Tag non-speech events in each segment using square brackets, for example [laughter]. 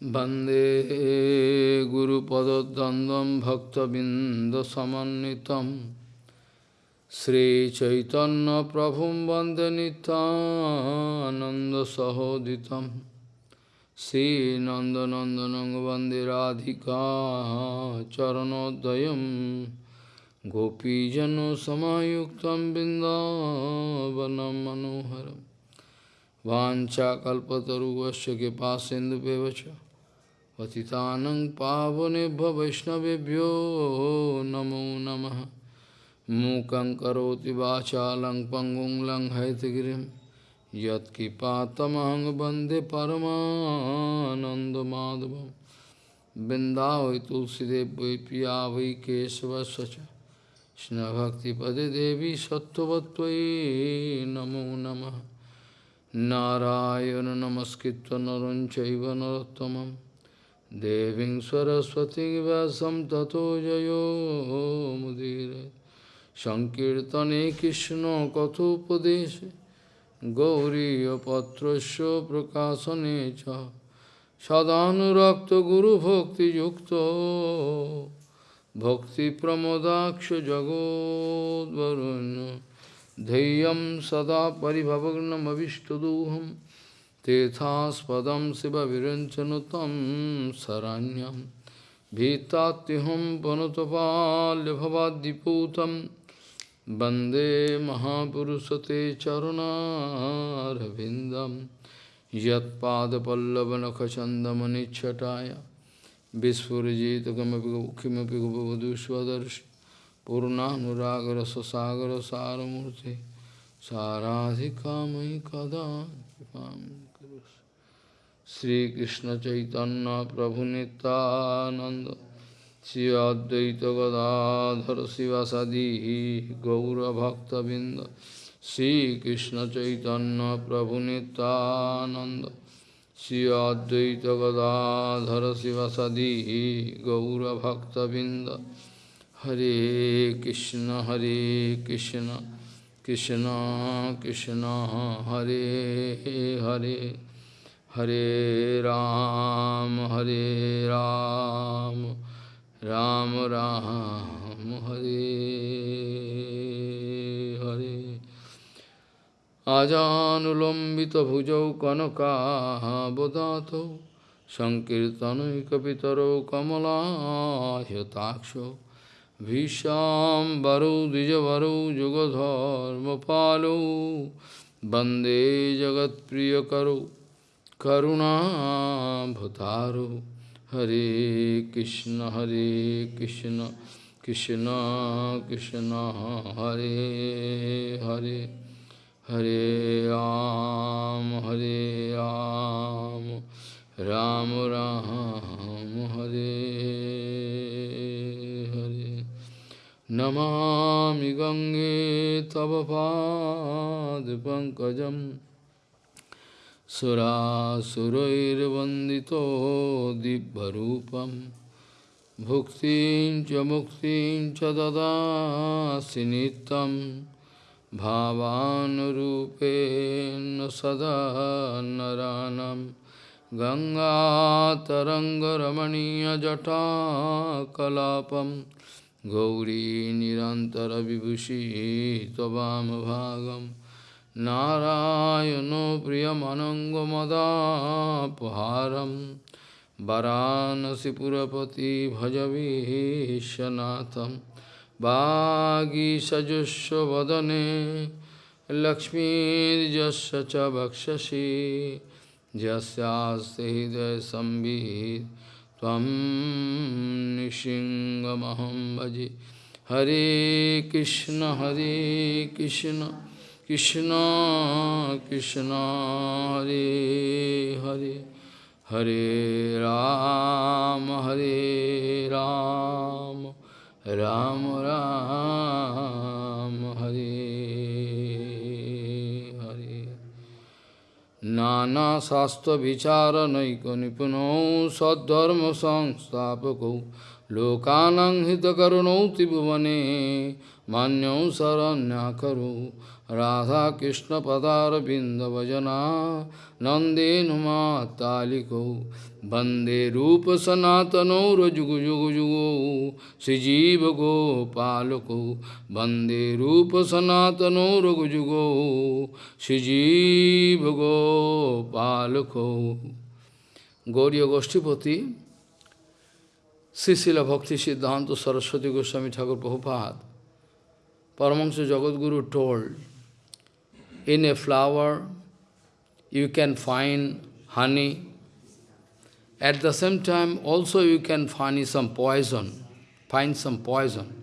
Bande Guru Padadandam Bhakta Bindasamanitam Sri Chaitanya Prabhum Bande Ananda Sahoditam. Sri Nanda Nanda Bande Radhika Charanodayam. Gopijano Samayuktam Bindavanam Manoharam. Vancha Kalpataru Vasya Kipa Bevacha पतितानं पावनेभ्य वैष्णवेभ्यो नमो नमः मूकं करोति वाचालं पङ्गुं लङ्घयतगिरिं यत्किपातमहं वन्दे परमानन्दमाधवं बिन्दावै तुलसीदेव वै पिया वै केशवस्य च कृष्णभक्तिपदे देवी सत्त्ववत्त्वयि नमो नमः नारायण नमस्कृत्य नरं चैव नरोत्तमम् Deving Saraswati Vasam Tato Jayo Mudire Sankirtane Krishna Kathopadeshe Gauri Patrasya Prakasanecha Sadhanurakta Guru Bhakti Yukta Bhakti Pramodaksha Jagod Varunya Dheyam Sada Paribhavagnam Avishtaduham Tethaspadam Siva Virinchanutam Saranyam Bhitatiham Panutapalya Bhavadiputam Bande Mahapurusate Charuna Ravindam Yat Pada Pallavanakachandamani Chataya Visfurajita Kimapi Gopavaduswadarshi Purnanuragra Sasagara Saramurti Saradhika Mai Kipam Sri Krishna Chaitanya Prabhu Nityananda Sri Advaita Gadadhar Sivasadi Gaura Bhakta Binda Sri Krishna Chaitanya Prabhu Nityananda Sri Advaita Gadadhar Sivasadi Gaura Bhakta Binda Hare Krishna Hare Krishna Krishna Krishna Hare Hare Hare Ram, Hare Ram, Ram Ram, Hare Hare. Ajanulambita bhujau kanaka bodhato Sankirtanaikapitaro kamala yataksho Visham baru dijavaru jugadharma palo Bande jagat priyakaro करुणाभतारो हरे कृष्ण हरे कृष्ण कृष्ण कृष्ण, हरे हरे हरे राम हरे राम राम राम, हरे हरे। नमामि गंगे तव पादपङ्कजम् सुरासुरैर्वन्दितो दिव्यरूपं भुक्तिं च मुक्तिं च ददासि नित्यं भावानुरूपेण सदा नरानं गङ्गातरङ्गरमणीयजटाकलापं गौरी निरन्तरविभूषी त्ववामभागम् नारायणो प्रियमनङ्गमदापहारं वरानसिपुरपति भजवीशनाथं वागीषजस्व वदने लक्ष्मीर्जस्य च वक्षसि भजे। हरे कृष्ण हरे Krishna. Krishna, Krishna, Hare Hare, Hare Ram, Hare Ram, Ram Ram, Hare Hare. Nana sastra vichara naiko nipuno sadharma sangstapako lokanang hitakaruno tibhuvane manyau saranya karu राधाकृष्णपदारविन्दभजना नन्देनुमातालिकौ वन्दे रूपसनातनौ रजुगुजुगुजुगौ श्रीजीवगोपालकौ वन्दे रूपसनातनौ रघुजुगौ श्रीजीवगोपालकौ Gauriya Goshtipati, Sisila Bhakti Siddhanta Saraswati Goswami Thakur Prabhupada, Paramahansa Jagadguru told, in a flower you can find honey, at the same time also you can find some poison, find some poison.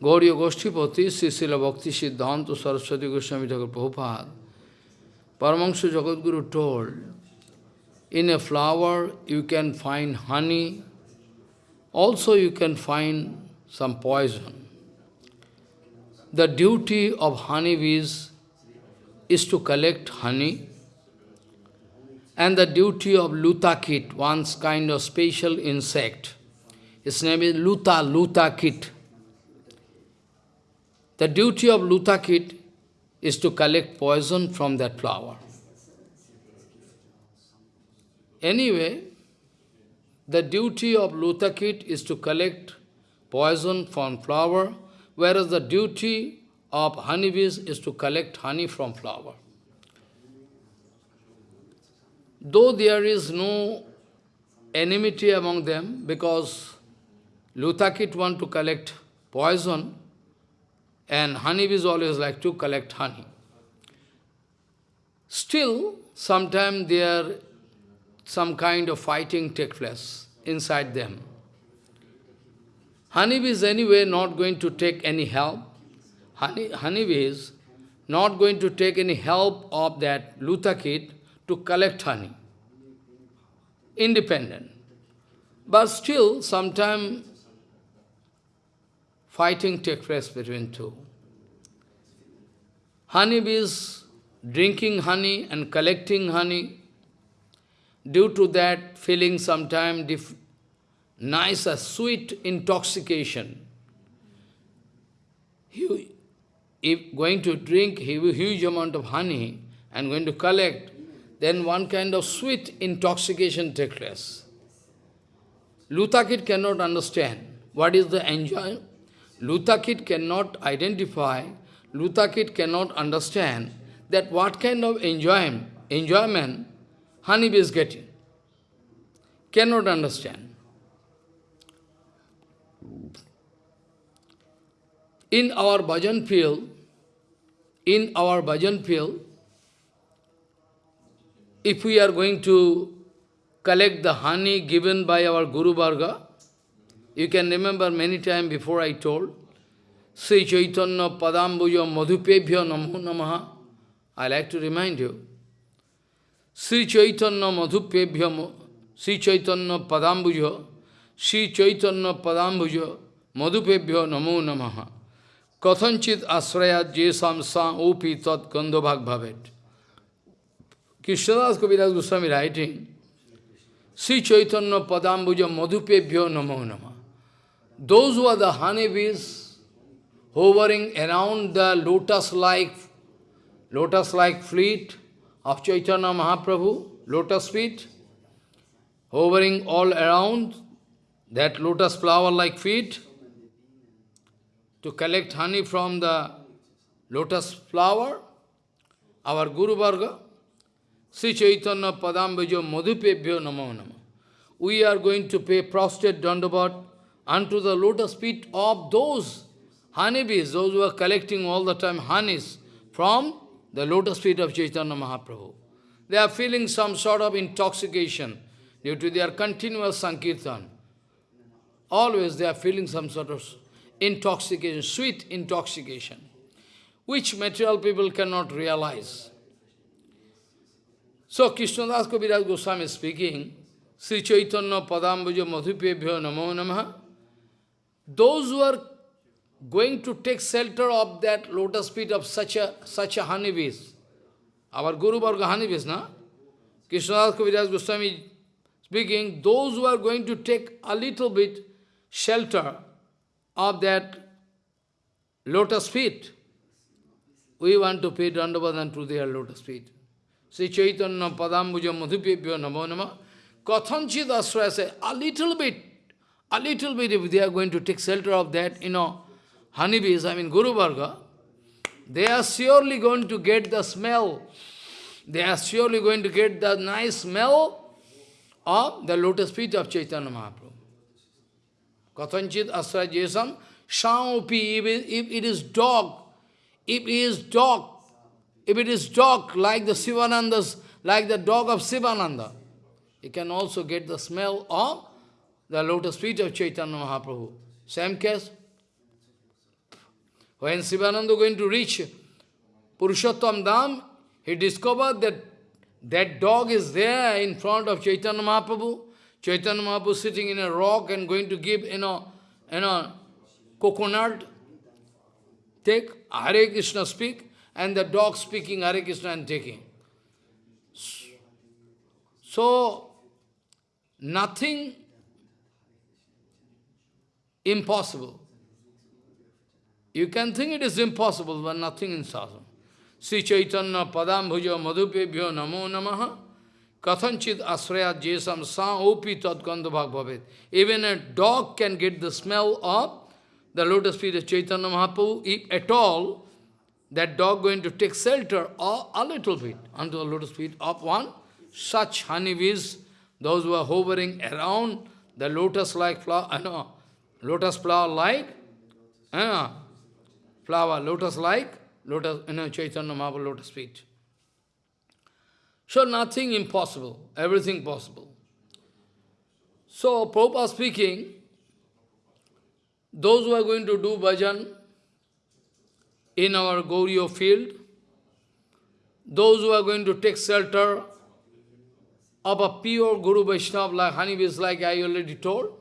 Gauriya Goshtipati, Sisila Bhakti Siddhanta Saraswati Goswami Thakur Prabhupada, Paramahansa Jagadguru told, in a flower you can find honey, also you can find some poison. The duty of honeybees is to collect honey, and the duty of lutakit, one's kind of special insect, its name is luta, lutakit. The duty of lutakit is to collect poison from that flower. Anyway, the duty of Lutakit is to collect poison from flower, whereas the duty of honeybees is to collect honey from flower. Though there is no enmity among them, because Lutakit want to collect poison, and honeybees always like to collect honey. Still, sometimes there some kind of fighting take place inside them. Honeybees anyway not going to take any help. Honey, honeybee is not going to take any help of that lutakit to collect honey. Independent. But still, sometime fighting takes place between two. Honeybees drinking honey and collecting honey Due to that, feeling sometime nice, a sweet intoxication. He, if going to drink huge amount of honey and going to collect, then one kind of sweet intoxication takes place. Lutakit cannot understand what is the enjoy. Lutakit cannot identify, Lutakit cannot understand that what kind of enjoyment, enjoyment honeybee is getting. Cannot understand. In our bhajan field, in our bhajan field, if we are going to collect the honey given by our Guru Varga, you can remember many times before I told, Sri Chaitanya Padambuja Madhupebhya Namo Namaha. I like to remind you. Sri Chaitanya Madhupebhya, Sri Chaitanya Padambuja, Sri Chaitanya Padambuja, Madhupebhya Namo Namaha. Kathanchit Asraya Jesam Sa Upi Tat Gandhabhag Bhavet. Krishnadas Kaviraj Goswami writing, Sri Chaitanya Padambuja Madhupebhya Namo Namaha. Those who are the honeybees hovering around the lotus-like lotus-like fleet, of Chaitanya Mahaprabhu, lotus feet, hovering all around that lotus flower-like feet, to collect honey from the lotus flower, our Guru Varga, Sri Chaitanya Padambujo Madhupebhyo Namo Namo. We are going to pay prostrate dandavat unto the lotus feet of those honeybees, those who are collecting all the time honeys from the lotus feet of Chaitanya Mahaprabhu. They are feeling some sort of intoxication due to their continuous Sankirtan. Always they are feeling some sort of intoxication, sweet intoxication, which material people cannot realize. So Krishnadas Kaviraj Goswami is speaking, Sri Chaitanya Padambuja Madhupebhyo Namo Namaha. Those who are going to take shelter of that lotus feet of such a such a honeybees. Our Guru Varga honeybees, na? Krishnadas Kaviraj Goswami speaking, those who are going to take a little bit shelter of that lotus feet, we want to pay Dandavadan to their lotus feet. Sri Chaitanya Padambuja Madhupebhyo Namo Nama. Kathanchit say, a little bit, a little bit, if they are going to take shelter of that, you know, honeybees, I mean Guru Varga, they are surely going to get the smell. They are surely going to get the nice smell of the lotus feet of Chaitanya Mahaprabhu. Kathanchit Asraya Jesam, Shaupi, if it is dog, if it is dog, if it is dog like the Sivanandas, like the dog of Sivananda, you can also get the smell of the lotus feet of Chaitanya Mahaprabhu. Same case. When Sivananda going to reach Purushottam Dham, he discovered that that dog is there in front of Chaitanya Mahaprabhu. Chaitanya Mahaprabhu sitting in a rock and going to give, you know, you know, coconut. Take Hare Krishna speak and the dog speaking Hare Krishna and taking. So, nothing impossible. You can think it is impossible, but nothing in sadhana. Sri Chaitanya Padam Padambhuja Madhupebhyo Namo Namaha Kathanchit Asraya Jesam Sa Opi Bhavet. Even a dog can get the smell of the lotus feet of Chaitanya Mahaprabhu, if at all, that dog going to take shelter or a little bit unto the lotus feet of one such honeybees, those who are hovering around the lotus-like flower, uh, lotus flower-like, uh, flower, lotus-like, lotus, you know, Chaitanya Mahaprabhu lotus feet. So nothing impossible, everything possible. So, Prabhupada speaking, those who are going to do bhajan, in our Gauriya field, those who are going to take shelter of a pure Guru Vaishnava like honeybees, like I already told,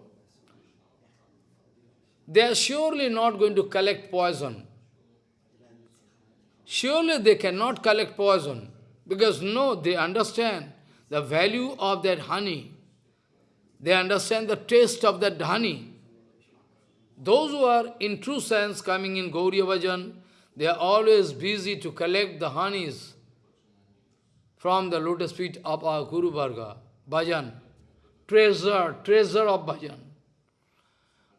they are surely not going to collect poison. Surely they cannot collect poison, because no, they understand the value of that honey. They understand the taste of that honey. Those who are in true sense coming in Gauriya Bhajan, they are always busy to collect the honeys from the lotus feet of our Guru Varga, bhajan, treasure, treasure of bhajan.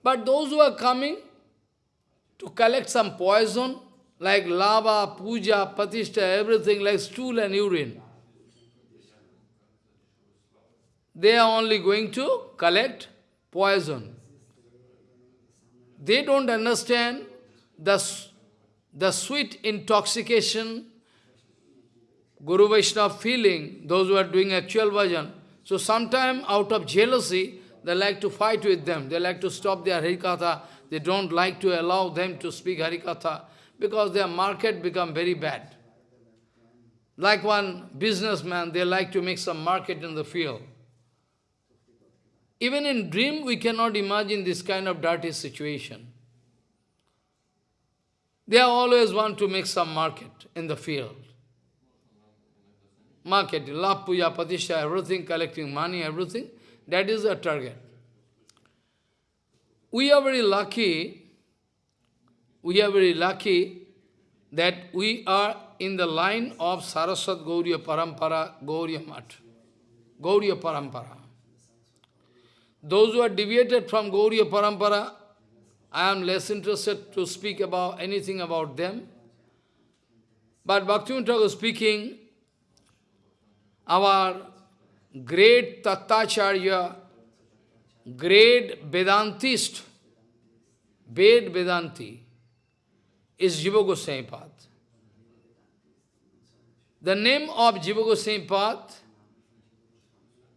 But those who are coming to collect some poison, like lava, puja, patishta, everything like stool and urine, they are only going to collect poison. They don't understand the the sweet intoxication, Guru Vaishnava feeling, those who are doing actual bhajan. So sometimes out of jealousy, they like to fight with them. They like to stop their Harikatha. They don't like to allow them to speak Harikatha because their market become very bad. Like one businessman, they like to make some market in the field. Even in dream, we cannot imagine this kind of dirty situation. They always want to make some market in the field. Market, love, puja, patisha, everything, collecting money, everything, that is the target. We are very lucky, we are very lucky that we are in the line of Saraswat Gauriya Parampara, Gauriya Mat, Gauriya Parampara. Those who are deviated from Gauriya Parampara, I am less interested to speak about anything about them. But Bhaktivinoda Thakur speaking, our great Tattacharya, great Vedantist, Ved Vedanti, is Jiva Goswami Pad. The name of Jiva Goswami Pad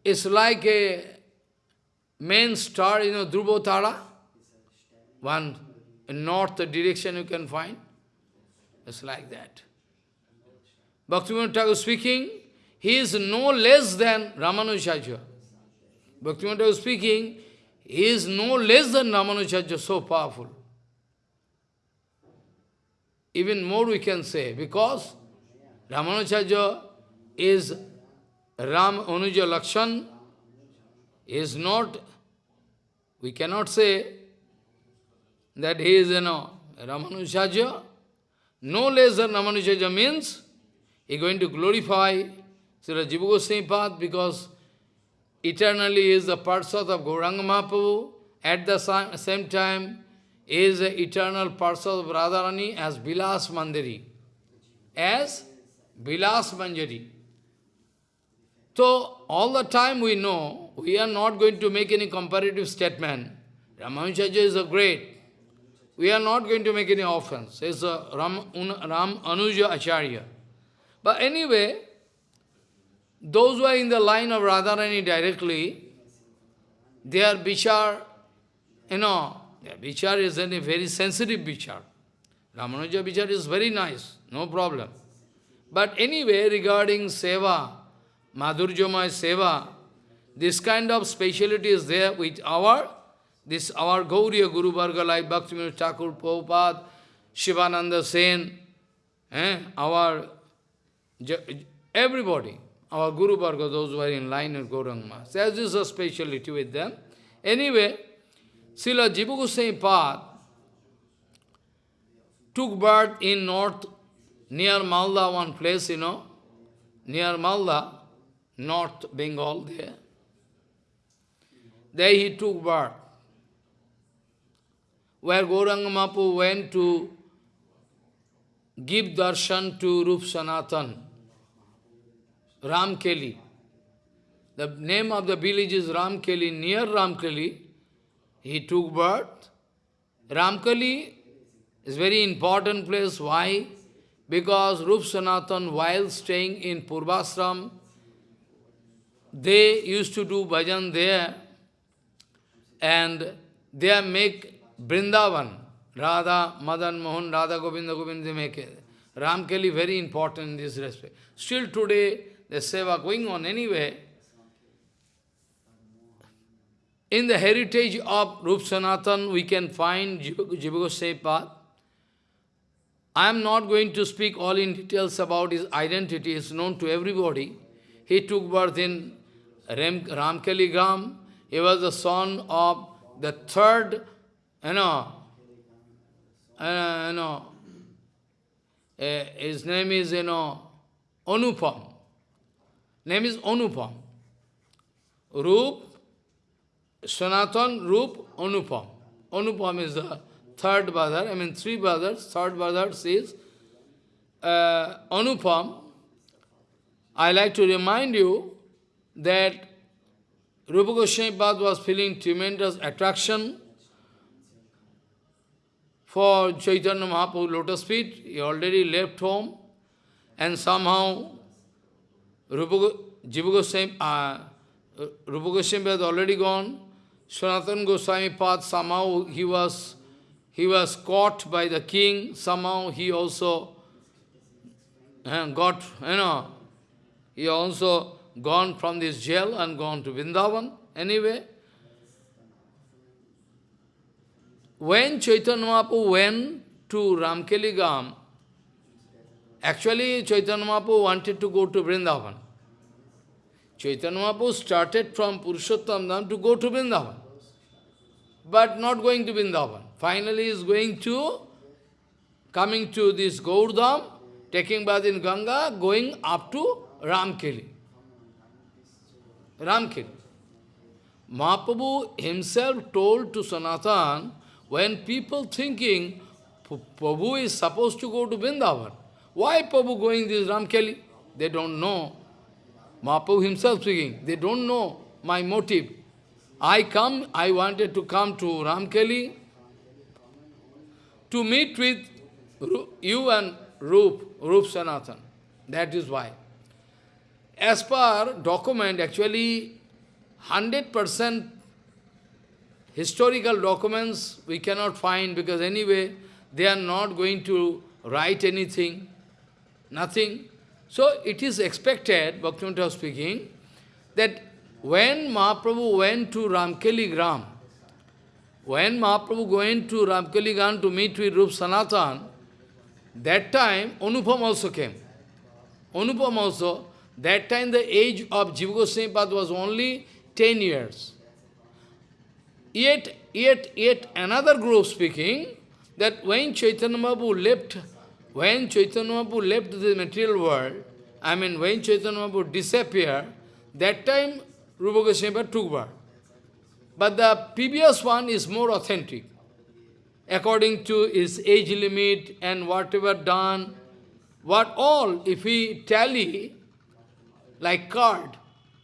is like a main star, you know, Tara one in north direction you can find. It's like that. Bhaktivinoda Thakur speaking, he is no less than Ramanujacharya. Bhaktivinoda Thakur speaking, he is no less than Ramanujacharya, so powerful. Even more we can say, because Ramanujacharya is Ram Anuja Lakshan, is not, we cannot say that he is, you know, Ramanujaja. No less than Ramanujaja means he is going to glorify Srila Jiva Goswami path because eternally is the Parsad of Gauranga Mahaprabhu. At the same time, is the eternal Parsad of Radharani as Bilas Mandiri. As Bilas Manjari. So, all the time we know, we are not going to make any comparative statement. Ramanujaja is a great. We are not going to make any offense. It's a Ram, Ram Anuja Acharya. But anyway, those who are in the line of Radharani directly, their bichar, you know, their bichar is a very sensitive bichar. Ramanuja bichar is very nice, no problem. But anyway, regarding seva, Madhurjamay seva, this kind of speciality is there with our, this our Gauriya Guru Varga like Bhaktivinoda Thakur Prabhupada, Shivananda Sen, eh, our, everybody, our Guru Varga, those who are in line with Gauranga. There is a speciality with them. Anyway, Srila Jiva Goswami Pad took birth in north near Malda, one place, you know, near Malda, North Bengal there. There he took birth. Where Gauranga Mapu went to give darshan to Rup Sanatan, Ramkeli. The name of the village is Ramkeli, near Ramkeli. He took birth. Ramkeli is very important place. Why? Because Rup Sanatan, while staying in Purvasram, they used to do bhajan there, and they make Brindavan, Radha, Madan, Mohan, Radha, Govinda, Govinda, they make it. Ramkeli very important in this respect. Still today, the seva going on anyway. In the heritage of Rup Sanatan, we can find Jiva Goswami path. I am not going to speak all in details about his identity, it's known to everybody. He took birth in Ram, Ramkeli Gram. He was the son of the third, you know, uh, you know, uh, his name is, you know, Anupam. Name is Anupam. Rup, Sanatan, Rup, Anupam. Anupam is the third brother, I mean three brothers, third brother says, uh, Anupam. I like to remind you that Rupa Goswami was feeling tremendous attraction for Chaitanya Mahaprabhu lotus feet. He already left home and somehow Rupa, Jiva Goswami, uh, Rupa Goswami already gone. Sanatana Goswami Pad, somehow he was he was caught by the king, somehow he also uh, got, you know, he also gone from this jail and gone to Vrindavan. Anyway, when Chaitanya Mahaprabhu went to Ramkeli Gam, actually Chaitanya Mahaprabhu wanted to go to Vrindavan. Chaitanya Mahaprabhu started from Purushottam Dham to go to Vrindavan, but not going to Vrindavan. Finally is going to, coming to this Gaurdham, taking bath in Ganga, going up to Ramkeli. Ramkeli. Mahaprabhu himself told to Sanatan, when people thinking, Prabhu is supposed to go to Vrindavan, why Prabhu going this Ramkeli? They don't know. Mahaprabhu himself speaking, they don't know my motive. I come, I wanted to come to Ramkeli to meet with you and Rup, Rup Sanatan. That is why. As per document, actually, 100% historical documents we cannot find because anyway, they are not going to write anything, nothing. So it is expected, Bhaktivinoda speaking, that when Mahaprabhu went to Ramkeli Gram, when Mahaprabhu went to Ramkeli Gram to meet with Rup Sanatan, that time Anupam also came. Anupam also, that time the age of Jiva Goswami was only 10 years. Yet, yet, yet another group speaking that when Chaitanya Mahaprabhu left, when Chaitanya Mahaprabhu left the material world, I mean when Chaitanya Mahaprabhu disappeared, that time Rupa Goswami took birth. But the previous one is more authentic. According to his age limit and whatever done, what all, if we tally like card,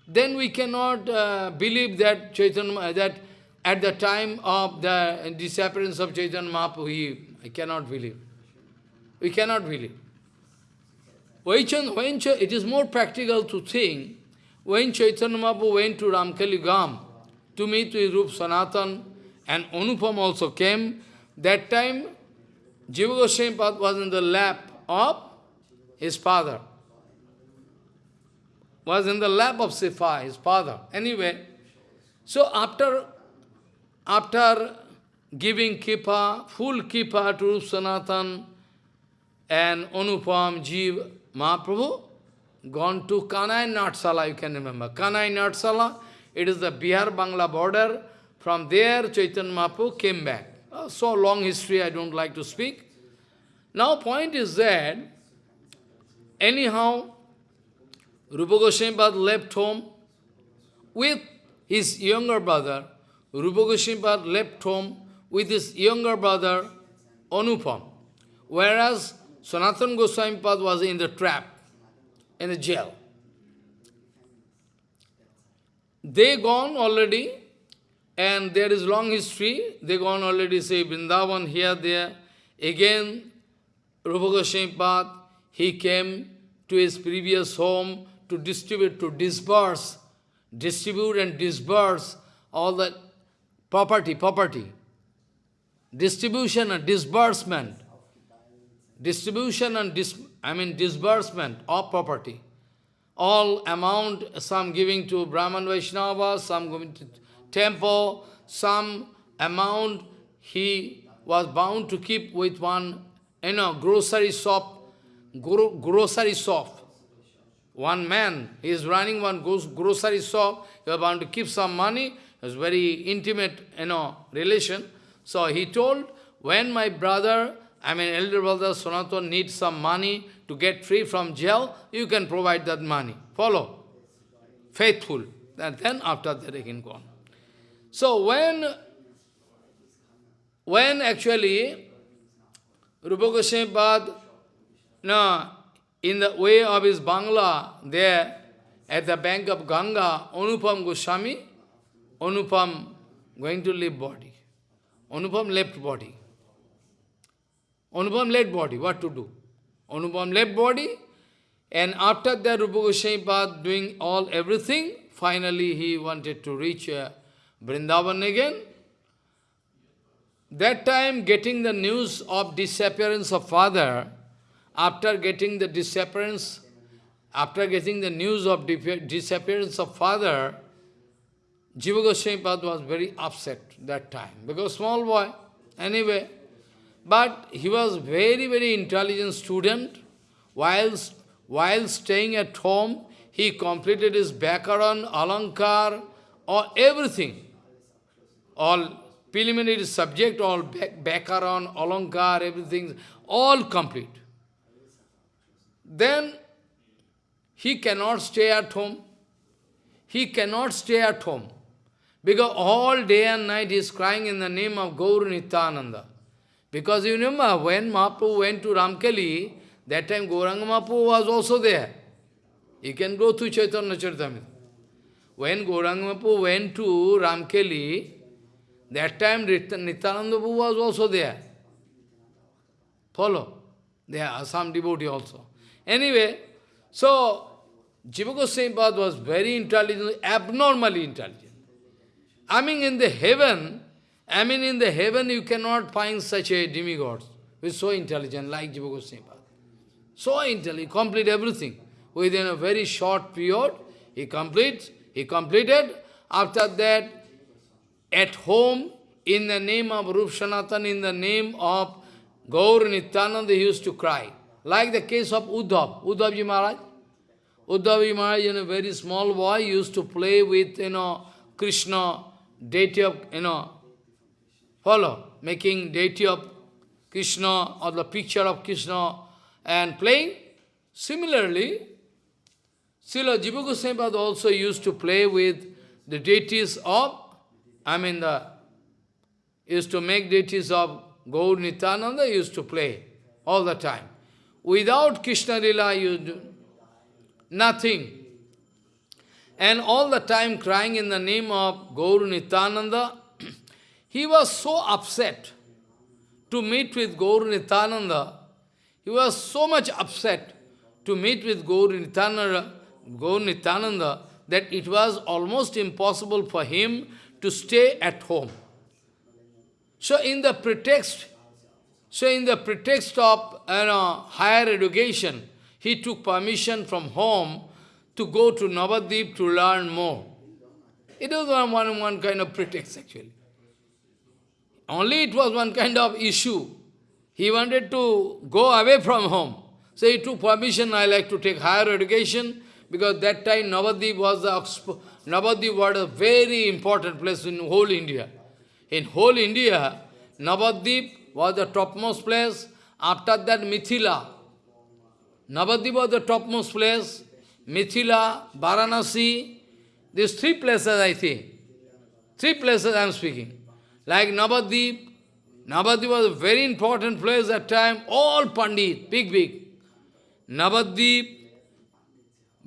then we cannot uh, believe that Chaitanya, that at the time of the disappearance of Chaitanya Mahaprabhu, he, I cannot believe. We cannot believe. When, it is more practical to think, when Chaitanya Mahaprabhu went to Ramkeli Gam to meet with Rup Sanatan and Anupam also came, that time Jiva Goswami was in the lap of his father. Was in the lap of Sifa, his father. Anyway, so after, after giving kippa, full kippa to Sanatan and Anupam, Jiva, Mahaprabhu, gone to Kanai Natsala, you can remember. Kanai Natsala, it is the Bihar Bangla border. From there, Chaitanya Mahaprabhu came back. Uh, so long history, I don't like to speak. Now, point is that, anyhow, Rupa Goswami left home with his younger brother. Rupa Goswami left home with his younger brother, Anupam. Whereas Sanatan Goswami Pad was in the trap, in the jail. They gone already, and there is long history. They gone already, say, Vrindavan, here, there. Again, Rupa Goswami he came to his previous home to distribute, to disburse, distribute and disburse all the property, property. Distribution and disbursement. Distribution and dis, I mean disbursement of property all amount, some giving to Brahman Vaishnava, some giving to temple, some amount he was bound to keep with one, you know, grocery shop, gro grocery shop. One man, is running one grocery shop, he was bound to keep some money, it was very intimate, you know, relation. So he told, when my brother, I mean elder brother Sanatan needs some money, to get free from jail, you can provide that money. Follow. Faithful. And then after that they can go on. So when, when actually Rupa Goswami Pad, no, in the way of his Bangla, there, at the bank of Ganga, Anupam Goswami, Anupam going to leave body. Anupam left body. Anupam left body, what to do? Anupam left body, and after that Rupa Goswami doing all everything, finally he wanted to reach uh, Vrindavan again. That time getting the news of disappearance of father, after getting the disappearance, after getting the news of disappearance of father, Jiva Goswami was very upset that time, because small boy, anyway, but he was very, very intelligent student. While, while staying at home, he completed his Bhakaran, Alankar, or everything. All preliminary subject, all Bhakaran, Alankar, everything, all complete. Then he cannot stay at home. He cannot stay at home. Because all day and night he is crying in the name of Gaur Nityananda. Because you remember, when Mahaprabhu went to Ramkeli, that time Gauranga Mahaprabhu was also there. You can go to Chaitanya Charitamrita. When Gauranga Mahaprabhu went to Ramkeli, that time Nityananda Prabhu was also there. Follow? There are some devotee also. Anyway, so Jiva Goswami was very intelligent, abnormally intelligent. I mean, in the heaven, I mean, in the heaven you cannot find such a demigod who is so intelligent like Jiva Goswami. So intelligent, complete everything. Within a very short period, he completes, he completed. After that, at home, in the name of Rup Sanatan, in the name of Gaur Nityananda, he used to cry. Like the case of Uddhav, Uddhavji Maharaj. Uddhavji Maharaj, you know, very small boy, used to play with, you know, Krishna, deity of, you know, follow, making deity of Krishna or the picture of Krishna and playing. Similarly, Srila Jiva Goswami also used to play with the deities of, I mean, the used to make deities of Gaur Nityananda, used to play all the time. Without Krishna Lila, you do nothing. And all the time crying in the name of Gaur Nityananda, he was so upset to meet with Gaur Nityananda. He was so much upset to meet with Gaur Nityananda, Gaur that it was almost impossible for him to stay at home. So in the pretext, so in the pretext of you know, higher education, he took permission from home to go to Navadip to learn more. It was one, one, one kind of pretext actually. Only it was one kind of issue. He wanted to go away from home. So he took permission, I like to take higher education, because that time Navadip was the Navadip was a very important place in whole India. In whole India, Navadip was the topmost place. After that, Mithila. Navadip was the topmost place. Mithila, Varanasi. These three places, I think. Three places I am speaking. Like Navadip. Navadip was a very important place at time. All Pandit, big, big. Navadip,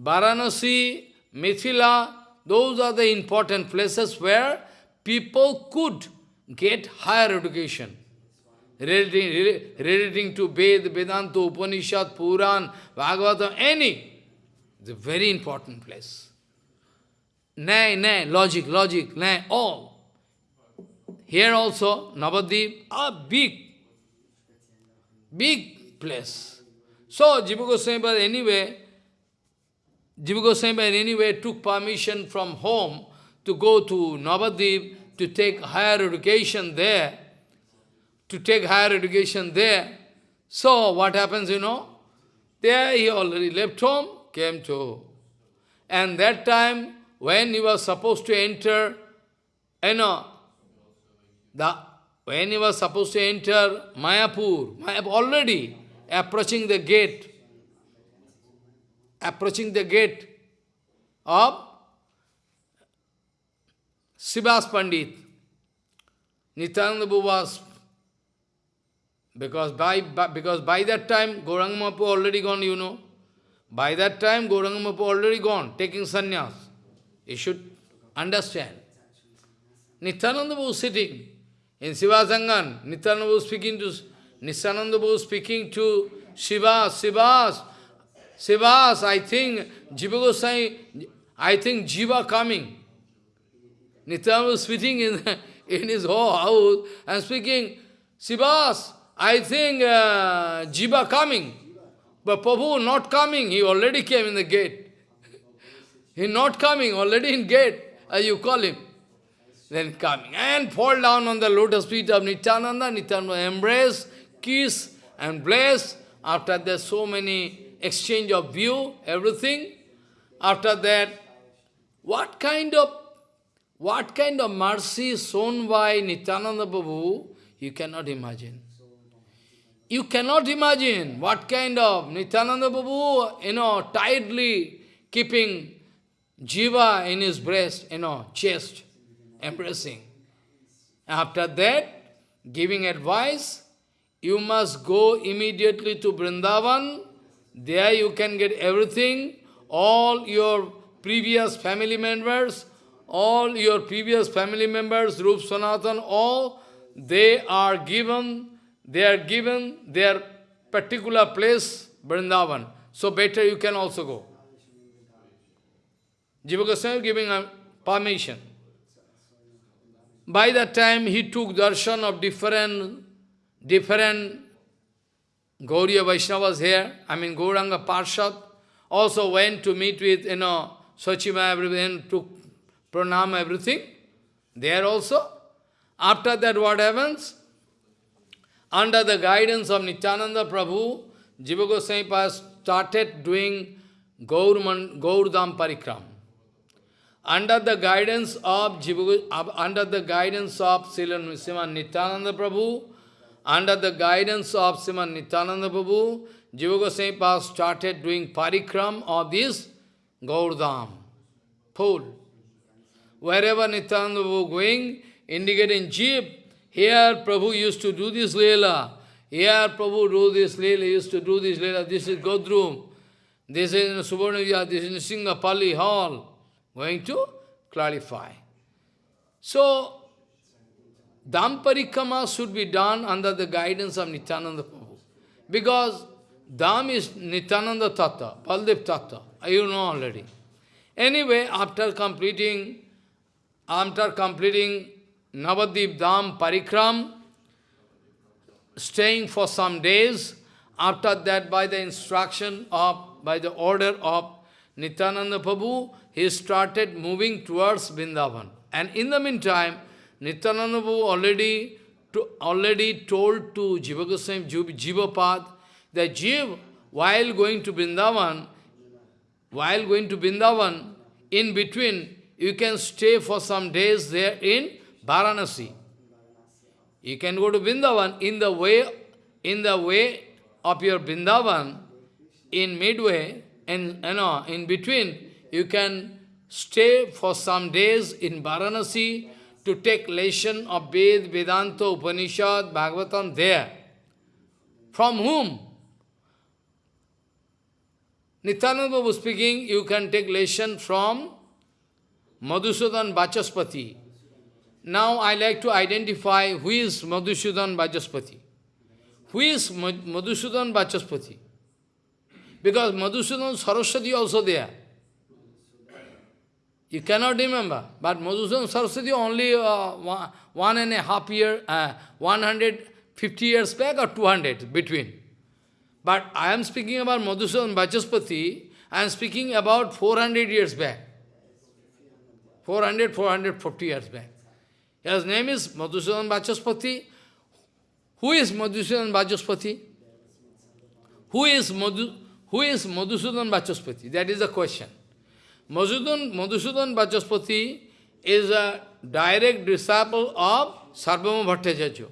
Varanasi, Mithila, those are the important places where people could get higher education. Relating, relating to Ved, Vedanta, Upanishad, Puran, Bhagavatam, any. It's a very important place. Nay, nay, logic, logic, nay, all. Here also, Navadip, a big, big place. So, Jiva Goswami, anyway, Jiva Goswami anyway took permission from home to go to Navadip to take higher education there, to take higher education there. So what happens, you know? There he already left home, came to. And that time, when he was supposed to enter, you know, the, when he was supposed to enter Mayapur, Mayapur already approaching the gate, approaching the gate of Srivas Pandit, Nityananda was, because by, by, because by that time Gauranga already gone, you know. By that time Gauranga already gone, taking sannyas. You should understand. Nityananda was sitting in Sivasangan. Nityananda was speaking to Nityananda was speaking to Shiva, Shivas, Shivas, I think Jiva Goswami, I think Jiva coming. Nityananda was sitting in, [laughs] in his whole house and speaking, Sivas, I think uh, Jiva coming. But Prabhu not coming, he already came in the gate. [laughs] he not coming, already in gate, as you call him. Then coming and fall down on the lotus feet of Nityananda, Nityananda embrace, kiss and bless. After that so many exchange of view, everything. After that, what kind of what kind of mercy shown by Nityananda Babu, you cannot imagine. You cannot imagine what kind of Nityananda Babu, you know, tightly keeping jiva in his breast, you know, chest, embracing. After that, giving advice, you must go immediately to Vrindavan. There you can get everything, all your previous family members, all your previous family members, Rup Sanatan, all, they are given, they are given their particular place, Vrindavan. So better you can also go. Jiva Goswami giving permission. By that time, he took darshan of different, different Gauriya Vaishnavas here, I mean Gauranga Parshad, also went to meet with, you know, Sachima, everyone took pranam, everything, there also. After that, what happens? Under the guidance of Nityananda Prabhu, Jiva Goswami started doing Gaur, Gaurdam Parikram. Under the guidance of Jiva, under the guidance of Sriman Nityananda Prabhu, under the guidance of Sriman Nityananda Prabhu, Jiva Goswami started doing parikram of this Gaurdam, pool. Wherever Nityananda Prabhu going, indicating jeep, here Prabhu used to do this Leela, here Prabhu do this Leela, used to do this Leela, this is Godrum, this is Subarnavya, this is Singapali Hall, going to clarify. So, Dham Parikrama should be done under the guidance of Nityananda Prabhu. Because Dham is Nityananda Tattva, Baldev Tattva, you know already. Anyway, after completing, after completing Navadip Dham Parikram, staying for some days, after that by the instruction of, by the order of Nityananda Prabhu, he started moving towards Vrindavan. And in the meantime, Nityananda already, to, already told to Jiva Goswami, Jivapad, that Jiv, while going to Vrindavan, while going to Vrindavan, in between, you can stay for some days there in Varanasi. You can go to Vrindavan in the way, in the way of your Vrindavan, in midway, and you uh, know, in between, you can stay for some days in Varanasi to take lesson of Ved, Vedanta, Upanishad, Bhagavatam there. From whom? Nityananda was speaking, you can take lesson from Madhusudan Vachaspati. Now I like to identify who is Madhusudan Vachaspati. Who is Madhusudan Vachaspati? Because Madhusudan Saraswati also there. You cannot remember, but Madhusudan Saraswati only uh, one, one and a half year, uh, 150 years back or 200 between. But I am speaking about Madhusudan Vachaspati, I am speaking about 400 years back. 400, 450 years back. His name is Madhusudan Vachaspati. Who is Madhusudan Vachaspati? Who is, Madhu, who is Madhusudan Vachaspati? That is the question. Madhusudan, Madhusudan Vachaspati is a direct disciple of Sarvabhauma Bhattacharya.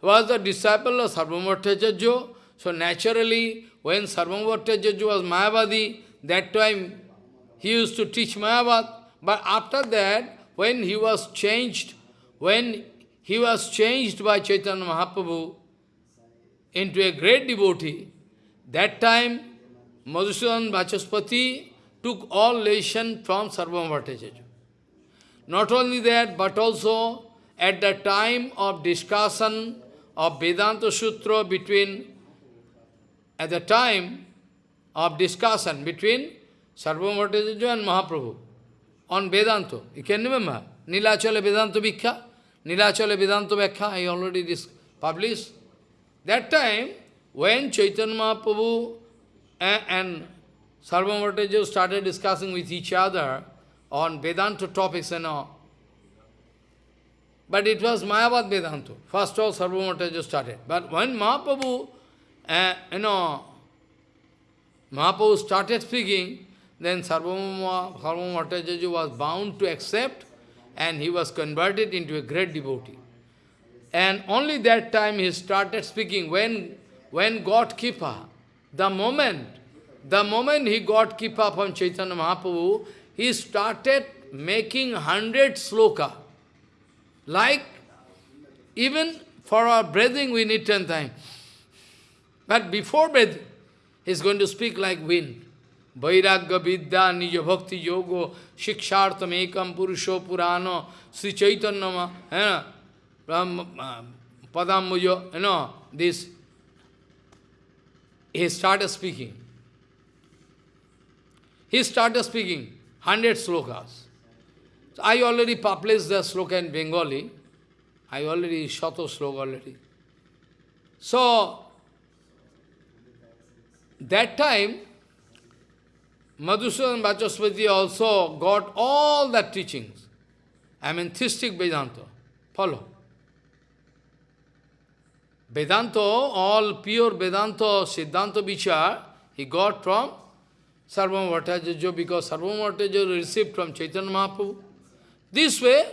Was the disciple of Sarvabhauma Bhattacharya. So naturally, when Sarvabhauma Bhattacharya was Mayavadi, that time he used to teach Mayavad. But after that, when he was changed, when he was changed by Chaitanya Mahaprabhu into a great devotee, that time Madhusudan Vachaspati took all lesson from Sarvabhauma Bhattacharya. Not only that, but also at the time of discussion of Vedanta Sutra between, at the time of discussion between Sarvabhauma Bhattacharya and Mahaprabhu on Vedanta. You can remember, Nilachala Vedanta Vikha, Nilachala Vedanta Vikha, I already published. That time, when Chaitanya Mahaprabhu and, and Sarvabhauma started discussing with each other on Vedanta topics and all. But it was Mayavad Vedanta. First of all, Sarvabhauma started. But when Mahaprabhu, uh, you know, Mahaprabhu started speaking, then Sarvabhauma was bound to accept and he was converted into a great devotee. And only that time he started speaking when, when God Kripa, the moment the moment he got Kripa from Chaitanya Mahaprabhu, he started making hundred sloka. Like, even for our breathing we need ten times. But before breathing, he's going to speak like wind. Vairagya vidya nija bhakti yogo shikshartam ekam purusho purano Sri Chaitanya eh, padambujo, you know, this. He started speaking. He started speaking, 100 slokas. So I already published the sloka in Bengali. I already shot a sloka already. So, that time, Madhusudan Vachaspati also got all the teachings. I mean, theistic Vedanta. Follow. Vedanta, all pure Vedanta, Siddhanta Vichar, he got from Sarvabhauma Bhattacharya because Sarvabhauma Bhattacharya received from Chaitanya Mahaprabhu. This way,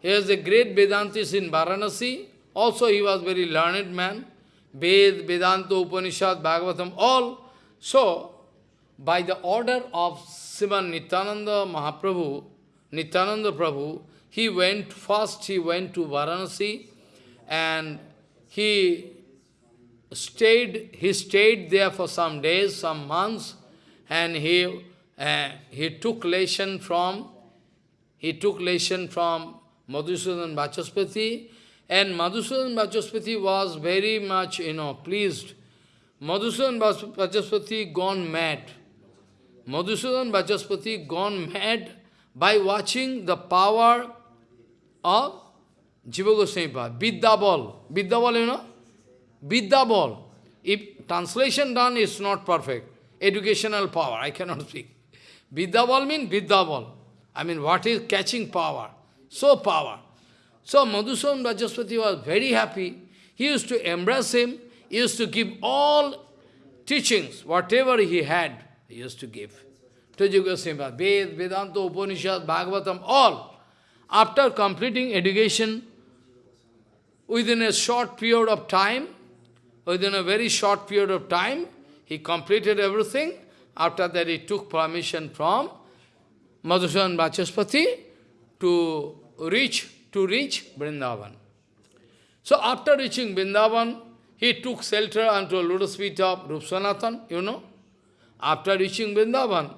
he was a great Vedantis in Varanasi. Also, he was very learned man. Ved, Vedanta, Upanishad, Bhagavatam, all. So, by the order of Sivan Nityananda Mahaprabhu, Nityananda Prabhu, he went, first he went to Varanasi and he stayed, he stayed there for some days, some months, and he, uh, he took lesson from, he took lesson from Madhusudan Vachaspati, and Madhusudan Vachaspati was very much, you know, pleased. Madhusudan Vachaspati gone mad. Madhusudan Vachaspati gone mad by watching the power of Jiva Goswami Pad, Vidya ball. Ball, you know? Vidya ball. If translation done is not perfect, educational power, I cannot [laughs] speak. Vidya means Vidya. I mean, what is catching power? So power. So Madhusudan Vachaspati was very happy. He used to embrace him. He used to give all teachings, whatever he had, he used to give. To Jiva Ved, Vedanta, Upanishad, Bhagavatam, all. After completing education, within a short period of time, within a very short period of time, he completed everything. After that, he took permission from Madhusudan Vachaspati to reach to reach Vrindavan. So after reaching Vrindavan, he took shelter unto a lotus feet of Rup Sanatan, you know. After reaching Vrindavan,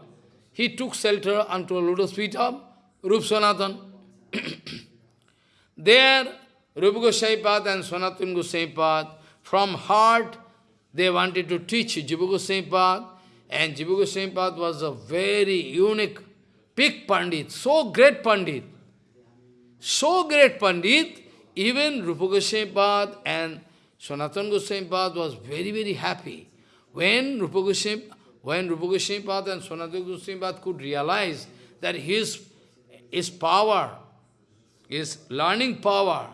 he took shelter unto a lotus feet of Rup Sanatan. [coughs] there, Rupa Goswami and Sanatana Goswami from heart, they wanted to teach Jiva Goswami and Jiva Goswami was a very unique, big Pandit, so great Pandit. So great Pandit, even Rupa Goswami and Sanatana Goswami was very, very happy. When Rupa Goswami, when Rupa Goswami and Sanatana Goswami could realize that his, his power, his learning power,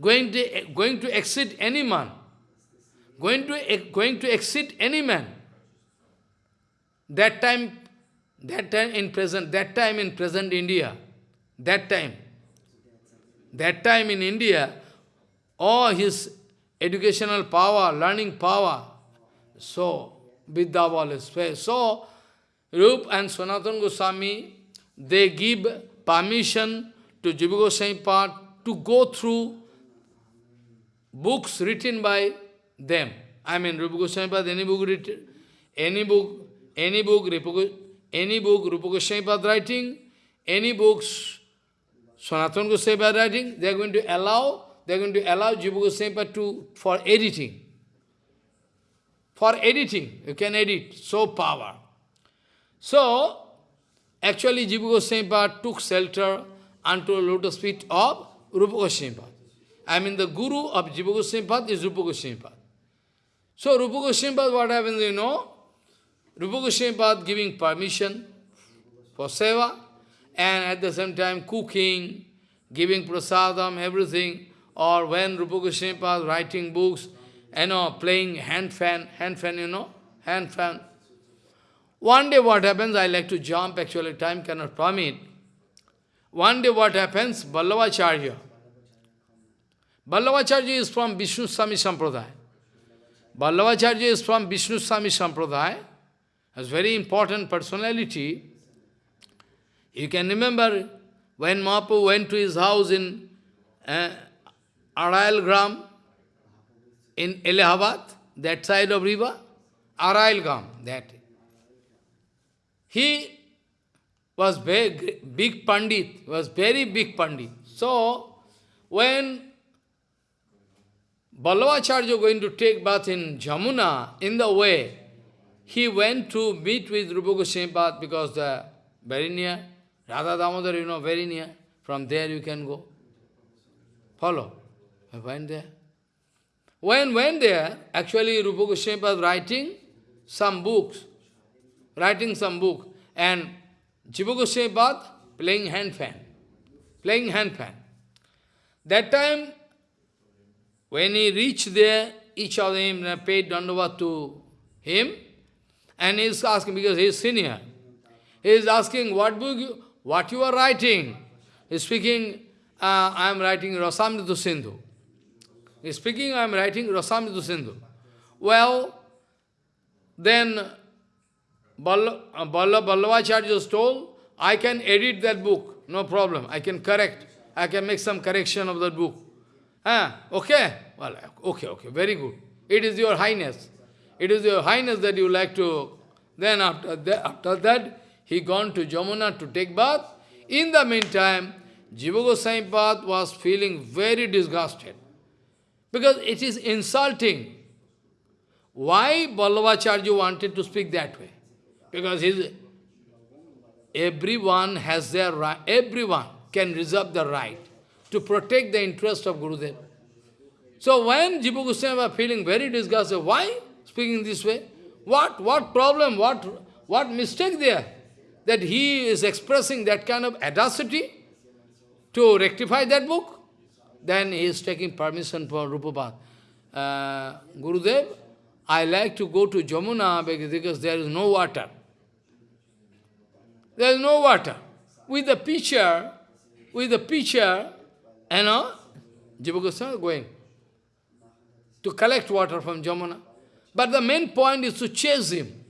going to, going to exceed any man, going to, going to exceed any man. That time, that time in present, that time in present India, that time, that time in India, all his educational power, learning power, so Vidyaval is So, Rup and Sanatana Goswami, they give permission to Jiva Goswami to go through books written by them. I mean, Rupa Goswami any book written, any book, any book, any book Rupa Goswami writing, any books Sanatana Goswami writing, they are going to allow, they are going to allow Jiva Goswami to, for editing. For editing, you can edit, so power. So, actually Jiva Goswami took shelter unto lotus feet of Rupa Goswami I mean the guru of Jiva Goswami is Rupa Goswami So Rupa Goswami what happens, you know? Rupa Goswami giving permission for seva, and at the same time cooking, giving prasadam, everything, or when Rupa Goswami writing books, you know, playing hand fan, hand fan, you know, hand fan. One day what happens, I like to jump, actually time cannot permit. One day what happens, Vallabhacharya. Vallabhacharya is from Vishnu Swami Sampradaya. Vallabhacharya is from Vishnu Swami Sampradaya, a very important personality. You can remember when Mahaprabhu went to his house in uh, Arail Gram, in Allahabad, that side of river, Arail Gram, that. He was very big Pandit, was very big Pandit. So, when Vallabhacharya going to take bath in Jamuna, in the way, he went to meet with Rupa Goswami because the very near, Radha Damodar, you know, very near. From there you can go. Follow. I went there. When went there, actually Rupa Goswami writing some books, writing some book, and Jiva Goswami playing hand fan, playing hand fan. That time, when he reached there, each of them paid dandavat to him, and he is asking, because he is senior, He is asking, what book you, what you are writing? He is speaking, uh, I am writing Rasamrita Sindhu. He is speaking, I am writing Rasamrita Sindhu. Well, then uh, Balla told, I can edit that book, no problem. I can correct. I can make some correction of that book. Ah, okay? Well, okay, okay, very good. It is your highness. It is your highness that you like to... Then after that, after that he gone to Jamuna to take bath. In the meantime, Jiva Goswami was feeling very disgusted. Because it is insulting. Why Vallabhacharya wanted to speak that way? Because his, everyone has their right, everyone can reserve the right to protect the interest of Gurudev. So when Jiva Goswami was feeling very disgusted, why speaking this way? What, what problem, what, what mistake there? That he is expressing that kind of audacity to rectify that book? Then he is taking permission from Rupapad. Uh, Gurudev, I like to go to Jamuna because there is no water. There is no water. With the pitcher, with the pitcher, you know, Jiva Goswami going to collect water from Jamuna. But the main point is to chase him.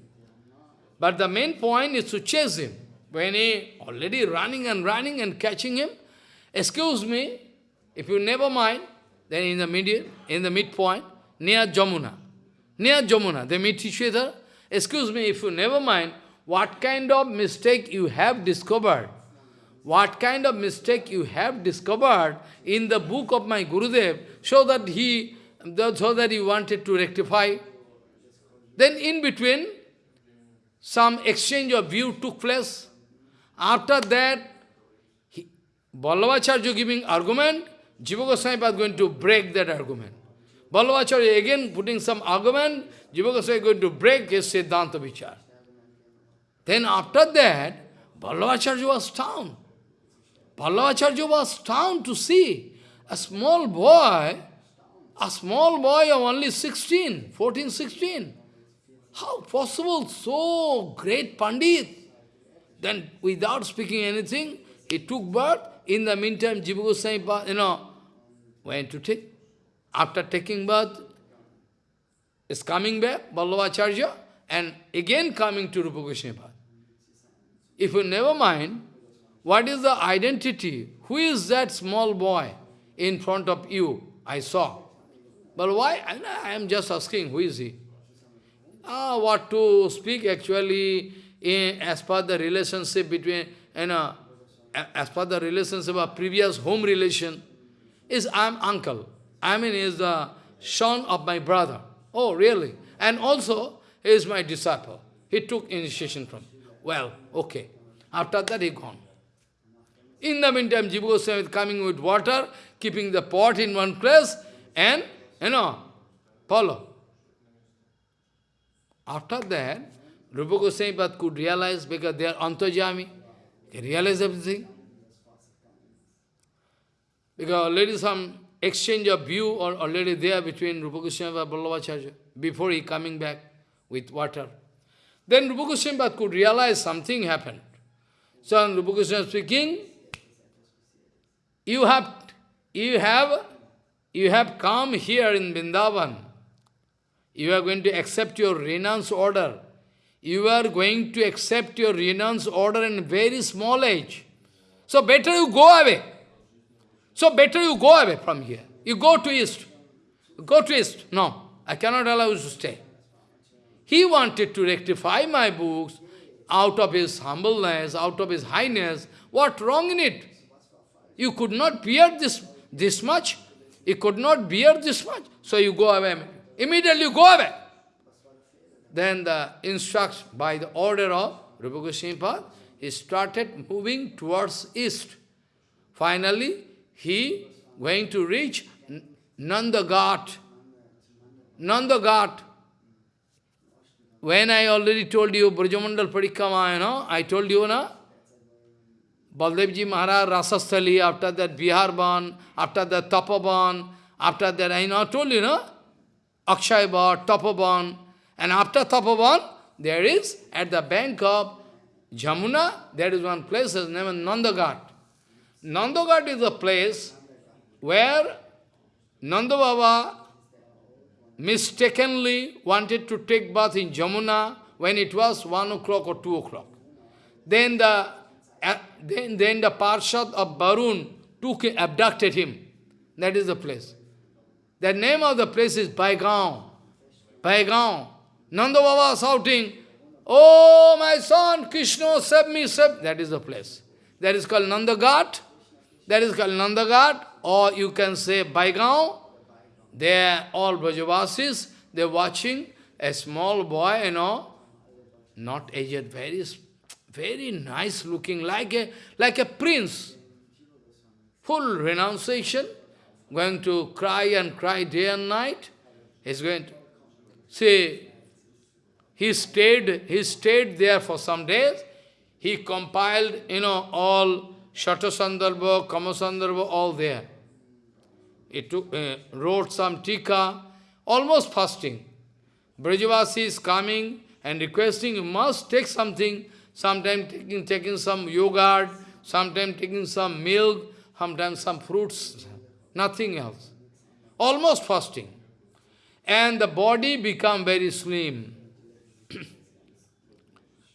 But the main point is to chase him. When he already running and running and catching him, excuse me, if you never mind, then in the middle, in the midpoint, near Jamuna, near Jamuna, they meet each other. Excuse me, if you never mind, what kind of mistake you have discovered, what kind of mistake you have discovered in the book of my Gurudev, so that he, so that he wanted to rectify. Then in between, some exchange of view took place. After that, Vallabhacharya giving argument, Jiva Goswami was going to break that argument. Vallabhacharya again putting some argument, Jiva Goswami is going to break his Siddhanta Vichar. Then after that, Vallabhacharya was down. Vallabhacharya was down to see a small boy, a small boy of only 16, 14, 16, how possible so great Pandit? Then without speaking anything, he took birth. In the meantime, Jiva Goswami, you know, went to take. After taking birth, is coming back, Vallabhacharya, and again coming to Rupa Goswami If you never mind, what is the identity? Who is that small boy in front of you? I saw. But why? I am just asking, who is he? ah, what to speak actually in, as per the relationship between, you know, as per the relationship of previous home relation, is I am uncle. I mean, is the son of my brother. Oh, really? And also, he is my disciple. He took initiation from Well, okay. After that, he gone. In the meantime, Jiva Goswami is coming with water, keeping the pot in one place, and, you know, follow. After that, Rupa Goswami could realize because they are antajami, they realize everything. Because already some exchange of view or already there between Rupa Goswami and Vallabhacharya before he coming back with water. Then Rupa Goswami could realize something happened. So Rupa Goswami speaking, you have, you have, you have come here in Vrindavan you are going to accept your renounce order. You are going to accept your renounce order in very small age. So better you go away. So better you go away from here. You go to east. Go to east. No, I cannot allow you to stay. He wanted to rectify my books out of his humbleness, out of his highness. What wrong in it? You could not bear this, this much. You could not bear this much. So you go away. Immediately you go away. Then the instruction by the order of Rupa Goswami he started moving towards east. Finally, he going to reach Nandaghat. Nandaghat. When I already told you Brajamandal Parikrama, you know, I told you, na? Baldevji Maharaj, Rasasthali, after that Biharban, after that Tapaban, after that I know, told you, no? Akshayabad, Tapovan, and after Tapovan, there is, at the bank of Jamuna, there is one place, is named Nandaghat. Nandaghat is a place where Nanda mistakenly wanted to take bath in Jamuna when it was 1 o'clock or 2 o'clock. Then the, then, then the Parshad of Barun took, abducted him. That is the place. The name of the place is Baigaon. Baigaon. Nanda Baba shouting, Oh, my son, Krishna, save me, save. That is the place. That is called Nandaghat. That is called Nandaghat. Or you can say Baigaon. They are all Brajavasis. They are watching a small boy, you know, not aged, very, very nice looking, like a, like a prince. Full renunciation, going to cry and cry day and night. He's going to, see, he stayed, he stayed there for some days. He compiled, you know, all Shatasandarbha, Kramasandarbha, all there. He took, uh, wrote some tika, almost fasting. Brajavasi is coming and requesting, you must take something, sometime taking, taking some yogurt, sometimes taking some milk, sometimes some fruits, nothing else. Almost fasting. And the body become very slim. [clears throat]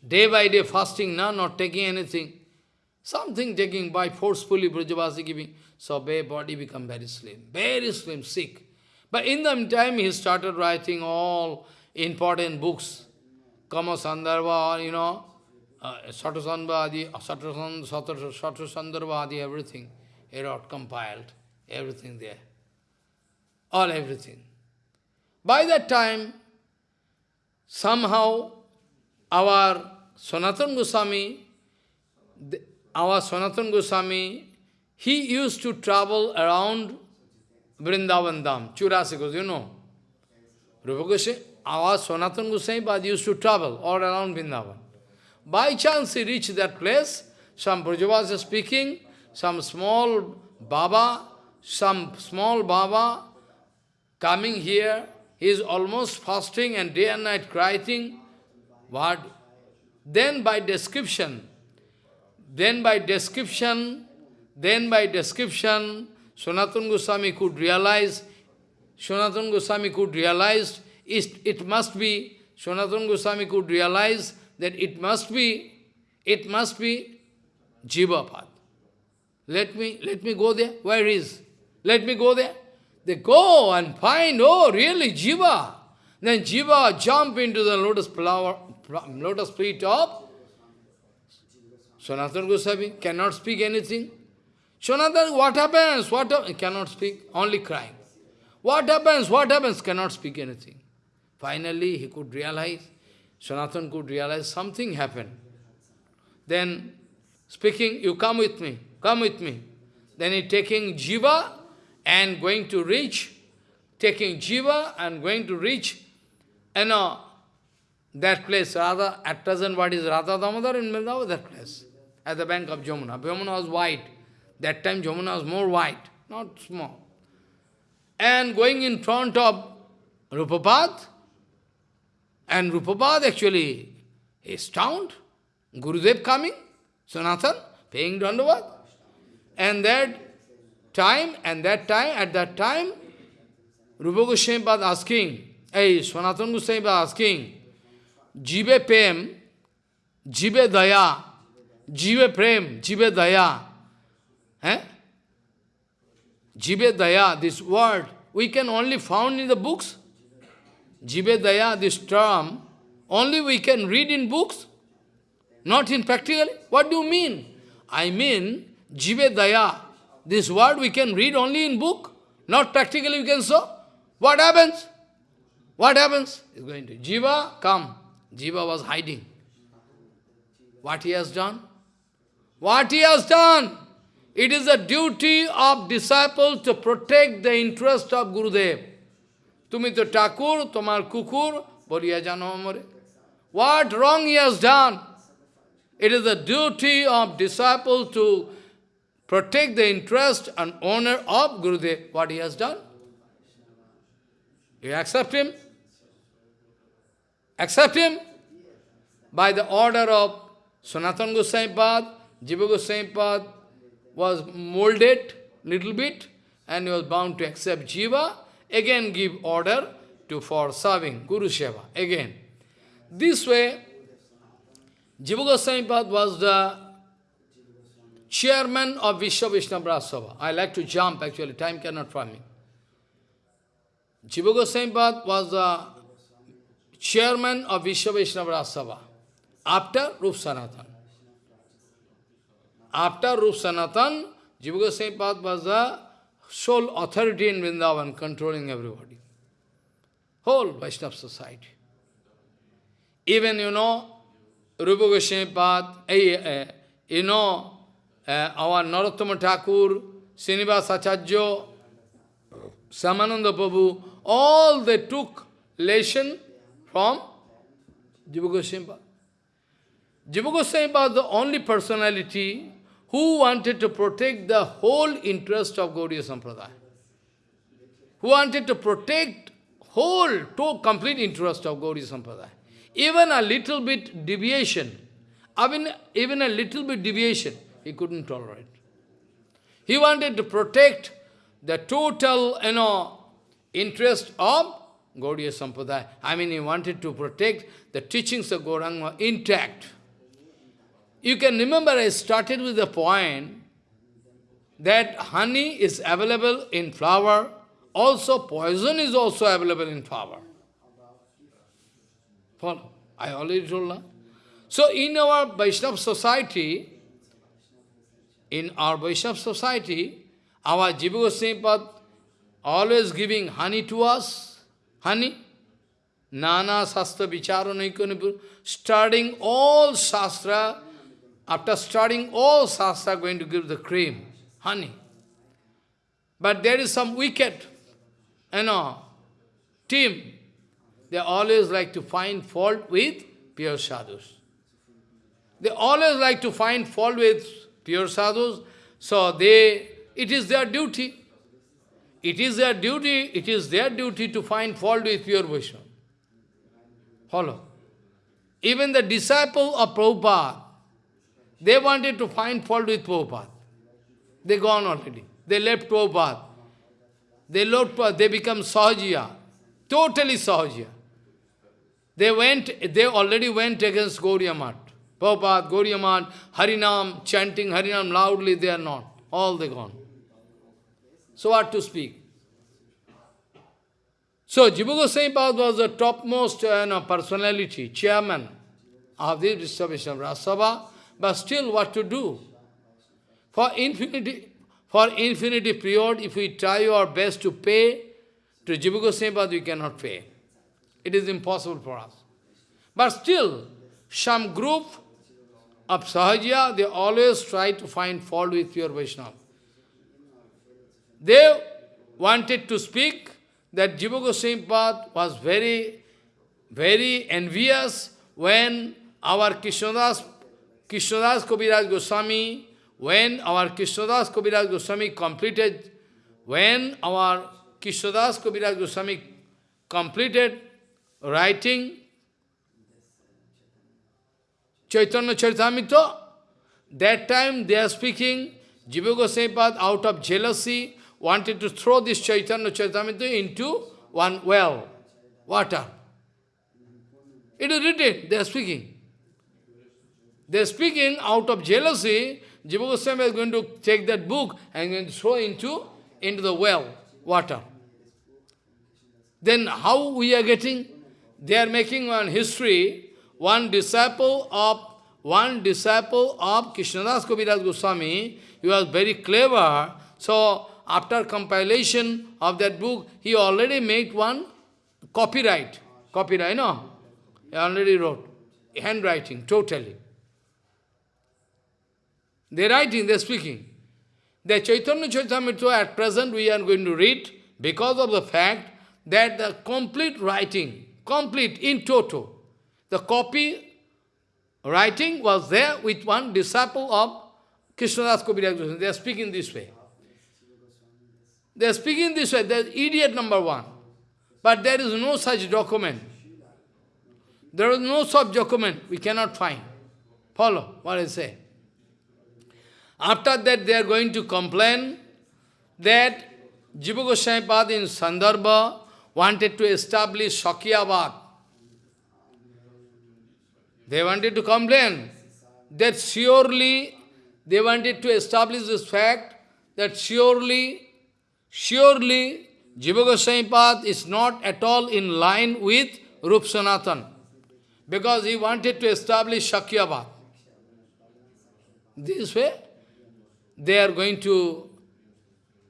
Day by day fasting, no, not taking anything. Something taking by forcefully Brajavasi giving. So the body become very slim, very slim, sick. But in the meantime, he started writing all important books. Krama Sandarbha, you know, uh, Satasandarbha Adi, Satasandarbha Adi, everything. He wrote, compiled, everything there. All everything. By that time, somehow our Sanatan Goswami, our Sanatan Goswami, he used to travel around Vrindavan Dham, Chaurasi Kos, you know. Rupa Goswami, our Sanatan Goswami used to travel all around Vrindavan. By chance he reached that place, some Brajavas speaking, some small Baba, some small Baba coming here, he is almost fasting and day and night crying. What? Then by description, then by description, then by description, Sanatana Goswami could realize, Sanatana Goswami could realize, it, it must be, Sanatana Goswami could realize that it must be, it must be Jiva Pad. Let me, let me go there. Where is? Let me go there. They go and find, oh, really, Jiva. Then Jiva jump into the lotus flower, lotus feet of Sanatana Goswami, cannot speak anything. Sanatana, what happens? What ha cannot speak, only crying. What happens? What happens? Cannot speak anything. Finally, he could realize, Sanatana could realize something happened. Then, speaking, you come with me, come with me. Then he taking Jiva and going to reach, taking Jiva and going to reach, you know, that place, Radha, at present what is Radha Damodar in Vrindavan, that place, at the bank of Jamuna. Jamuna was white. That time Jamuna was more white, not small. And going in front of Rupapad, and Rupapad actually is stunned. Gurudev coming, Sanatan, paying Dandavad. And that time, and that time, at that time, Rupa Goswami was asking, hey, Sanatan Goswami was asking, Jive Prem, Jive Daya, Jive Prem, Jive Daya. Eh? Jive Daya, this word, we can only found in the books. Jive this term, only we can read in books, not in practically. What do you mean? I mean, Jive this word we can read only in book, not practically we can show. What happens? What happens? Is going to Jiva, come. Jiva was hiding. What he has done? What he has done? It is the duty of disciple to protect the interest of Gurudev. Tumi to Thakur, tomar kukur, boriya jano amore. What wrong he has done? It is the duty of disciple to protect the interest and honor of Gurudev. What he has done? You accept him? Accept him? By the order of Sanatan Goswami Pad, Jiva Goswami Pad was molded little bit and he was bound to accept Jiva, again give order to for serving Guru Seva, again. This way, Jiva Goswami was the chairman of Vishwa Vaishnava Sabha. I like to jump actually, time cannot permit. Jiva Goswami was the chairman of Vishwa Vaishnava Sabha after Rup Sanatan. After Rup Sanatan, Jiva Goswami was the sole authority in Vrindavan, controlling everybody. Whole Vaishnava society. Even, you know, Rupa Goswami Pad, eh, eh, you know, uh, our Narottama Thakur, Srinivas Acharya, Shyamananda Prabhu, all they took lesson from Jiva Goswami Pad. Jiva Goswami was the only personality who wanted to protect the whole interest of Gaudiya Sampradaya. Who wanted to protect whole, to complete interest of Gaudiya Sampradaya. Even a little bit deviation, even, even a little bit deviation, he couldn't tolerate. He wanted to protect the total, you know, interest of Gaudiya Sampradaya. I mean, he wanted to protect the teachings of Gauranga intact. You can remember I started with the point that honey is available in flower, also poison is also available in flower. Follow? I already told you. So in our Vaishnava society, in our Vaishnava society, our Jiva Goswami always giving honey to us, honey, Nana Sastra Naikonipur, starting all Shastra, after starting all Shastra, going to give the cream, honey. But there is some wicked, you know, team. They always like to find fault with pure sadhus. They always like to find fault with pure sadhus. So they, it is their duty. It is their duty, it is their duty to find fault with pure Vaishnava. Follow. Even the disciple of Prabhupada, they wanted to find fault with Prabhupada. They gone already. They left Prabhupada. They left, they become Sahajiya. Totally Sahajiya. They went, they already went against Gauriya Math. Prabhupada, Gauriya Math, Harinam, chanting Harinam loudly, they are not. All they gone. So what to speak? So Jiva Goswami was the topmost you know, personality, chairman of this of Sabha, but still what to do? For infinity, for infinity period, if we try our best to pay to Jiva Goswami we cannot pay. It is impossible for us. But still, some group of Sahaja, they always try to find fault with your Vaishnava. They wanted to speak that Jiva Goswami was very, very envious when our Krishnadas, Krishnadas Kaviraj Goswami, when our Krishnadas Kaviraj Goswami completed, when our Krishnadas Kaviraj Goswami completed writing Chaitanya Charitamrita, that time they are speaking, Jiva Goswami out of jealousy, wanted to throw this Chaitanya Charitamrita into one well, water. It is written, they are speaking. They are speaking out of jealousy, Jiva Goswami is going to take that book and going to throw into, into the well, water. Then how we are getting? They are making one history, one disciple of one disciple of Krishnadas Kaviraj Goswami, he was very clever, so after compilation of that book, he already made one copyright. Copyright, no? He already wrote. Handwriting, totally. They're writing, they're speaking. The Chaitanya Charitamrita at present we are going to read because of the fact that the complete writing, complete in toto, the copy writing was there with one disciple of Krishnadas Kaviraj They are speaking this way. They are speaking this way, they are idiot number one. But there is no such document. There is no such document, we cannot find. Follow what I say. After that, they are going to complain that Jiva Goswami in Sandarbha wanted to establish Shakyabad. They wanted to complain that surely they wanted to establish this fact that surely, surely Jiva Goswami is not at all in line with Rup Sanatan because he wanted to establish Shakyabad. This way, they are going to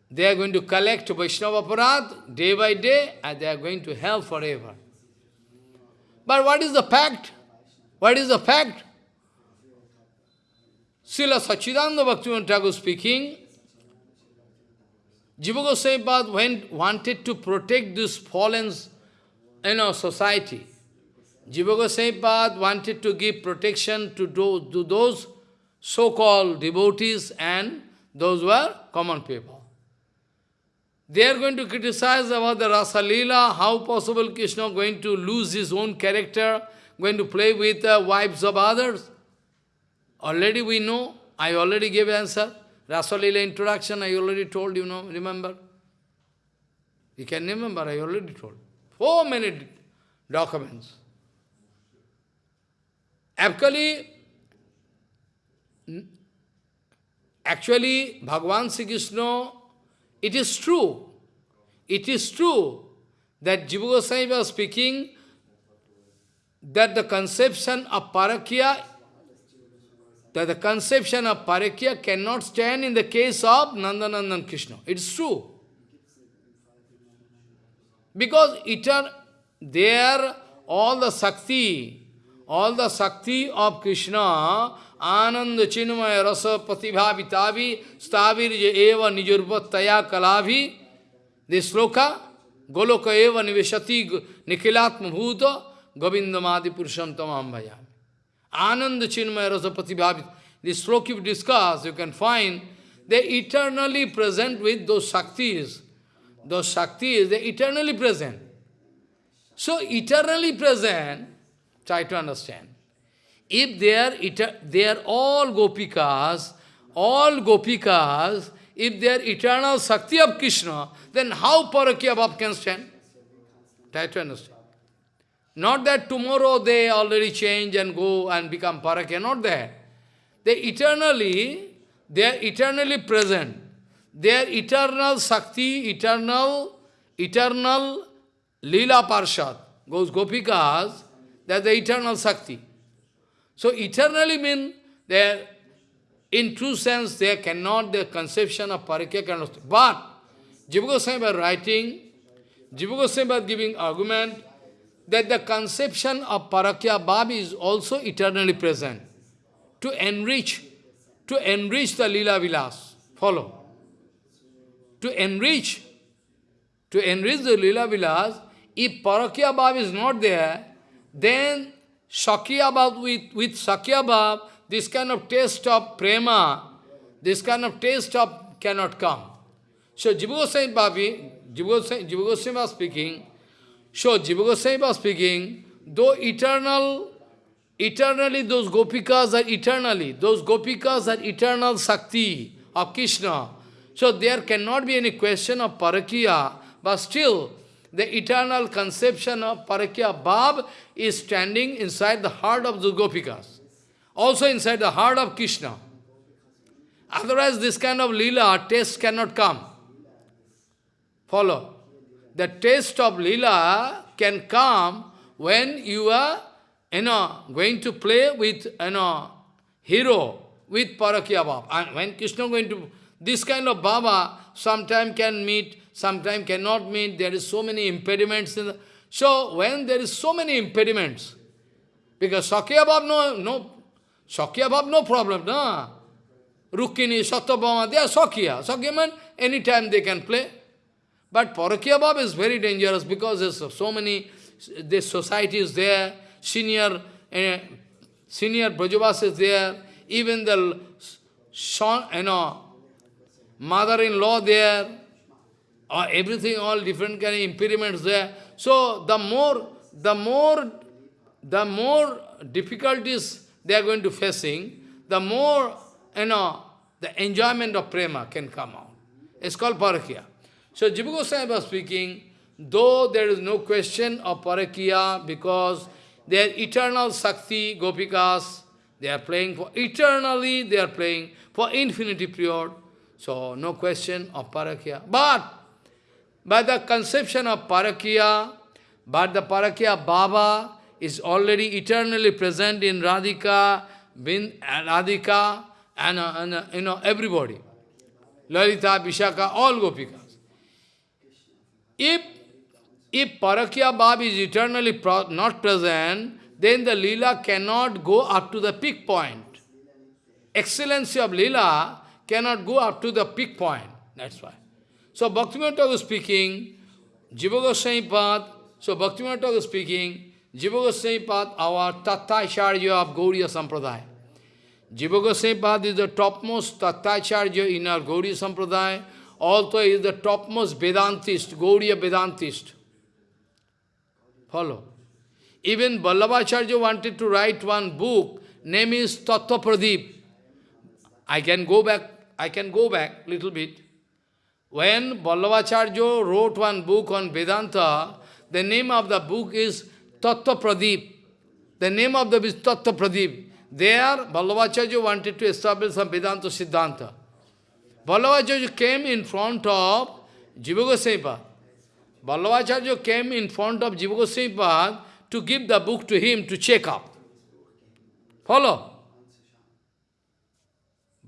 they are going to collect Vaishnava Aparad day by day and they are going to hell forever. But what is the fact? What is the fact? Srila Sachidananda Bhaktivinoda Thakur speaking, Jiva Goswami Pad went, wanted to protect this fallen you know, society. Jiva Goswami Pad wanted to give protection to those, to those so-called devotees and those were common people. They are going to criticize about the Rasa Leela, how possible Krishna going to lose his own character, going to play with the wives of others. Already we know, I already gave answer. Rasa Leela introduction, I already told you, know, remember? You can remember, I already told. Four many documents. Actually, actually, Bhagavan Sri Krishna, it is true, it is true that Jiva Goswami was speaking that the conception of parakya, that the conception of parakya cannot stand in the case of Nandanandan Krishna. It's true. Because it are there all the Sakti, all the Sakti of Krishna, Ananda Chinmaya Rasa Pratibha Vitavi Stavir Eva Nijurvataya Kalavi, this sloka, Goloka Eva Niveshati Nikhilatma Bhuta Govindamadi Purusham Tamam Bhajami. Ananda Chinmaya Rasa Pratibha This sloka you discuss, you can find they eternally present with those Shaktis. Those Shaktis, they eternally present. So eternally present, try to understand. If they are, they are all gopikas, all gopikas, if they are eternal Shakti of Krishna, then how Parakya Bhav can stand? Try to understand. Not that tomorrow they already change and go and become Parakya, not that. They eternally, they are eternally present. They are eternal Shakti, eternal, eternal Leela Parshad. Those gopikas, they are the eternal Shakti. So eternally mean there, in true sense, there cannot, the conception of parakya cannot. But Jiva Goswami writing, Jiva Goswami giving argument that the conception of parakya bhav is also eternally present. To enrich, to enrich the lila vilas. Follow. To enrich, to enrich the lila vilas, if parakya bhav is not there, then Shakya Bhav, with, with Shakya Bhav, this kind of taste of prema, this kind of taste of cannot come. So Jiva Goswami Bhavi, Jiva Goswami was speaking, so Jiva Goswami was speaking, though eternal, eternally those gopikas are eternally, those gopikas are eternal Sakti of Krishna. So there cannot be any question of Parakya, but still the eternal conception of Parakya Bhav is standing inside the heart of the Gopikas. Also inside the heart of Krishna. Otherwise this kind of lila, taste cannot come. Follow. The taste of lila can come when you are, you know, going to play with, you know, hero, with Parakya Bhav. And when Krishna going to, this kind of Baba sometime can meet sometimes cannot meet, there is so many impediments. The, so when there is so many impediments, because Sakya Bhav no, no, Sakya Bhav no problem, no. Rukmini, Satyabhama, they are Sakya. Sakya means anytime they can play. But Parakya Bhav is very dangerous because there's so many, this society is there, senior, uh, senior Brajavas is there, even the son, you know, mother-in-law there, or everything, all different kind of impediments there. So the more, the more, the more difficulties, they are going to facing, the more, you know, the enjoyment of prema can come out. It's called parakya. So Jiva Goswami was speaking, though there is no question of parakya because they are eternal Sakti, Gopikas, they are playing for eternally, they are playing for infinity period. So no question of parakya. But by the conception of parakya, but the parakya Baba is already eternally present in Radhika, Radhika, and, uh, and uh, you know everybody. Lalita, Vishaka, all Gopikas. If, if Parakya Baba is eternally pro not present, then the Leela cannot go up to the peak point. Excellency of Leela cannot go up to the peak point. That's why. So Bhaktivinoda was speaking, Jiva Goswami Pad, so Bhaktivinoda was speaking, Jiva Goswami Pad, our Tattacharya of Gauriya Sampradaya. Jiva Goswami Pad is the topmost Tattacharya in our Gauriya Sampradaya, also is the topmost Vedantist, Gauriya Vedantist. Follow. Even Vallabhacharya wanted to write one book, name is Tattva Pradip. I can go back, I can go back little bit. When Vallabhacharya wrote one book on Vedanta, the name of the book is Tattva Pradip. The name of the book is Tattva Pradip. There, Vallabhacharya wanted to establish some Vedanta Siddhanta. Vallabhacharya came in front of Jiva Goswami Vallabhacharya came in front of Jiva Goswami to give the book to him to check up. Follow?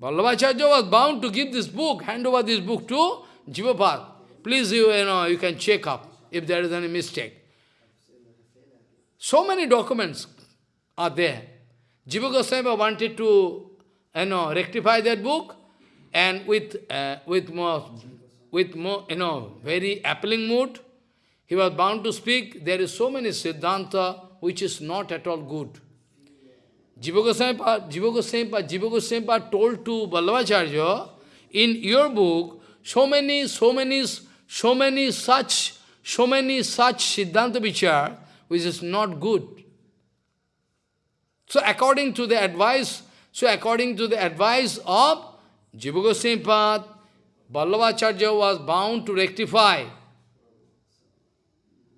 Vallabhacharya was bound to give this book, hand over this book to Jivapad. Please, you, you know, you can check up if there is any mistake. So many documents are there. Jiva Goswami wanted to you know, rectify that book and with, uh, with, more, with more, you know, very appealing mood, he was bound to speak. There is so many Siddhanta which is not at all good. Jiva Goswami, Jiva Goswami, Jiva Goswami told to Vallabhacharya, in your book, so many, so many, so many such, so many such Siddhanta Vichar, which is not good. So according to the advice, so according to the advice of Jiva Goswami Pad, Vallabhacharya was bound to rectify.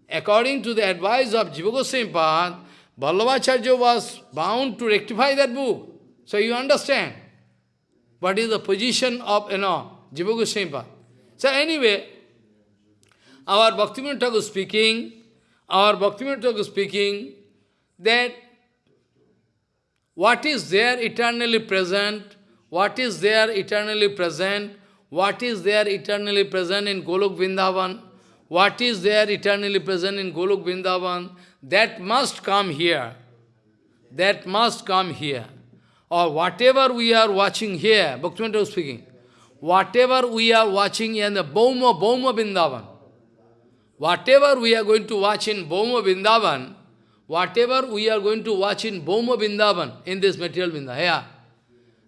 According to the advice of Jiva Goswami Pad, Vallabhacharya was bound to rectify that book. So you understand what is the position of, you know, Jiva Goswami Pad. So anyway, our Bhakti Bhaktivinoda Thakur speaking, our Bhakti Bhaktivinoda Thakur speaking, that what is there eternally present? What is there eternally present? What is there eternally present in Golok Vrindavan? What is there eternally present in Golok Vrindavan? That must come here. That must come here. Or whatever we are watching here, Bhakti Bhaktivinoda was speaking, whatever we are watching in the Bhauma, Bhauma Vrindavan, whatever we are going to watch in Bhauma Vrindavan, whatever we are going to watch in Bhauma Vrindavan, in this material Vrindavan, yeah.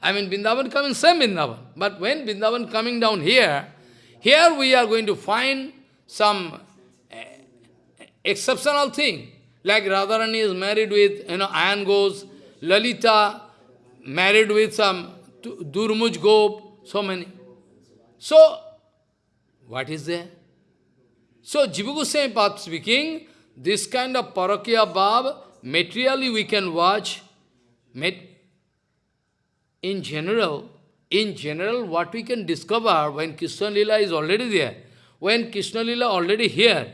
I mean, Vrindavan coming same Vrindavan. But when Vrindavan coming down here, here we are going to find some uh, exceptional thing. Like Radharani is married with, you know, Ayan Ghosh, Lalita married with some Durmuj Gop, so many. So, what is there? So, Jiva Goswami speaking, this kind of parakya bhav, materially we can watch, in general, in general, what we can discover when Krishna Lila is already there, when Krishna Lila already here,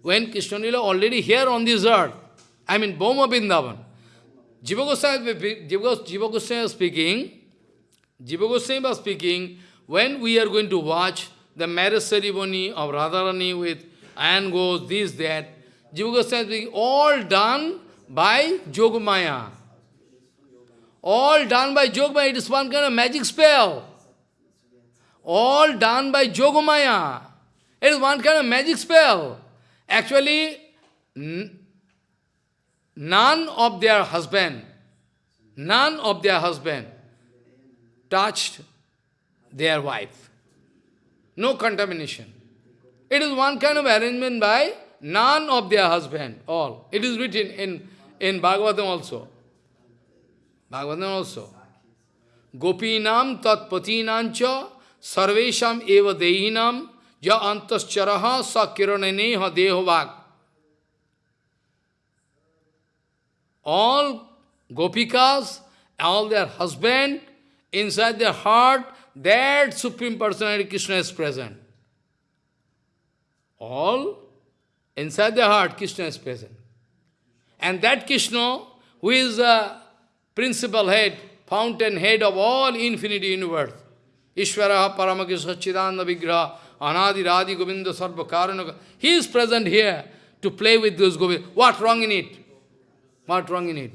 when Krishna Lila already here on this earth, I mean, Bhauma Vrindavan. Jiva Goswami, Jiva speaking, Jiva Goswami was speaking, when we are going to watch the marriage ceremony of Radharani with Ayan Ghosh, this, that, Jiva Goswami all done by Yogamaya. All done by Yogamaya. It is one kind of magic spell. All done by Yogamaya. It is one kind of magic spell. Actually, none of their husband, none of their husband touched their wife. No contamination. It is one kind of arrangement by none of their husband, all. It is written in, in Bhagavatam also. Bhagavatam also. Gopinam tat patinancha sarvesham eva dehinam ja antascharaha sa kirananeha dehovak. All gopikas, all their husband, inside their heart, that Supreme Personality Krishna is present. All inside the heart, Krishna is present. And that Krishna, who is the principal head, fountain head of all infinity universe, Ishvara Paramakisha Chidanda Vigraha, Anadi Radhi Govinda Sarva Karanaka, he is present here to play with those Govinda. What wrong in it? What wrong in it?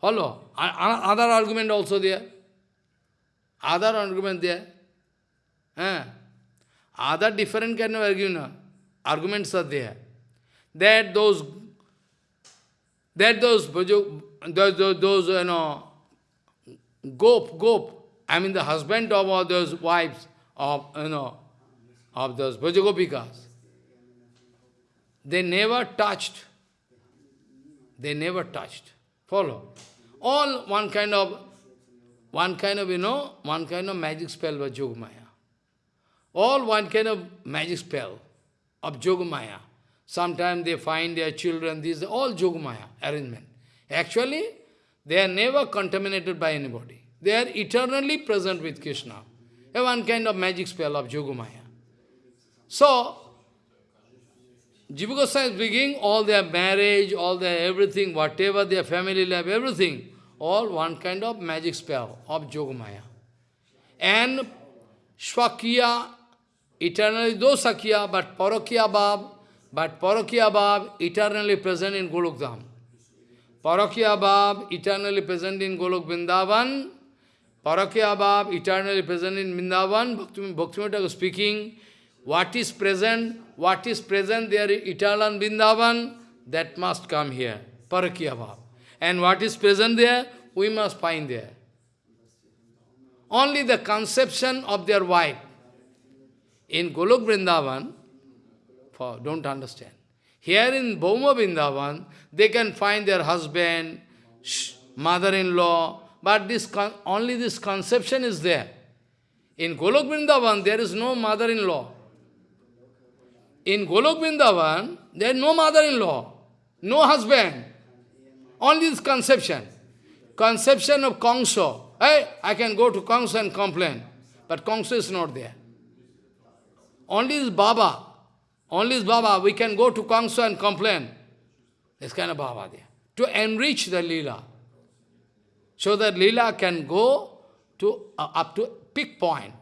Follow. Other argument also there. Other argument there. Eh? Other different kind of argument, arguments are there. That those, that those, those, those, you know, gop, gop, I mean the husband of all those wives of, you know, of those Brajagopikas, they never touched, they never touched. Follow. All one kind of, one kind of, you know, one kind of magic spell was Yogamaya. All one kind of magic spell of Yogamaya. Sometimes they find their children, these are all Yogamaya arrangement. Actually, they are never contaminated by anybody. They are eternally present with Krishna. One kind of magic spell of Yogamaya. So, Jiva Goswami is beginning all their marriage, all their everything, whatever their family life, everything, all one kind of magic spell of Yogamaya. And Swakya, eternally, though Sakya, but Parakya Bhav, but Parakya Bhav, eternally present in Golok Dham. Parakya Bhav, eternally present in Golok Vrindavan. Parakya Bhav, eternally present in Vrindavan. Bhaktivinoda speaking, what is present, what is present there, eternal Vrindavan, that must come here. Parakya Bhav. And what is present there, we must find there. Only the conception of their wife. In Golok Vrindavan, for, don't understand. Here in Bhauma Vrindavan, they can find their husband, mother-in-law, but this only this conception is there. In Golok Vrindavan, there is no mother-in-law. In Golok Vrindavan, there is no mother-in-law, no husband. Only this conception. Conception of Kongso. Hey, I can go to Kongso and complain. But Kongso is not there. Only this Baba. Only this Baba. We can go to Kongso and complain. This kind of Baba there. To enrich the Leela. So that Leela can go to uh, up to peak point.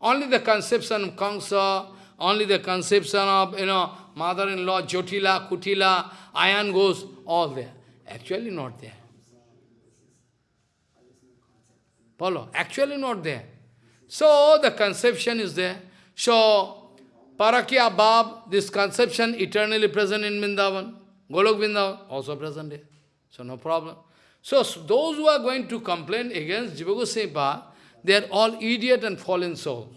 Only the conception of Kongsa, only the conception of, you know, mother-in-law, Jotila, Kutila, Ayan Ghosh, all there. Actually not there. Follow? Actually not there. So the conception is there. So, Parakya Bab, this conception eternally present in Vrindavan. Golok Vrindavan, also present there. So no problem. So those who are going to complain against Jiva they are all idiot and fallen souls.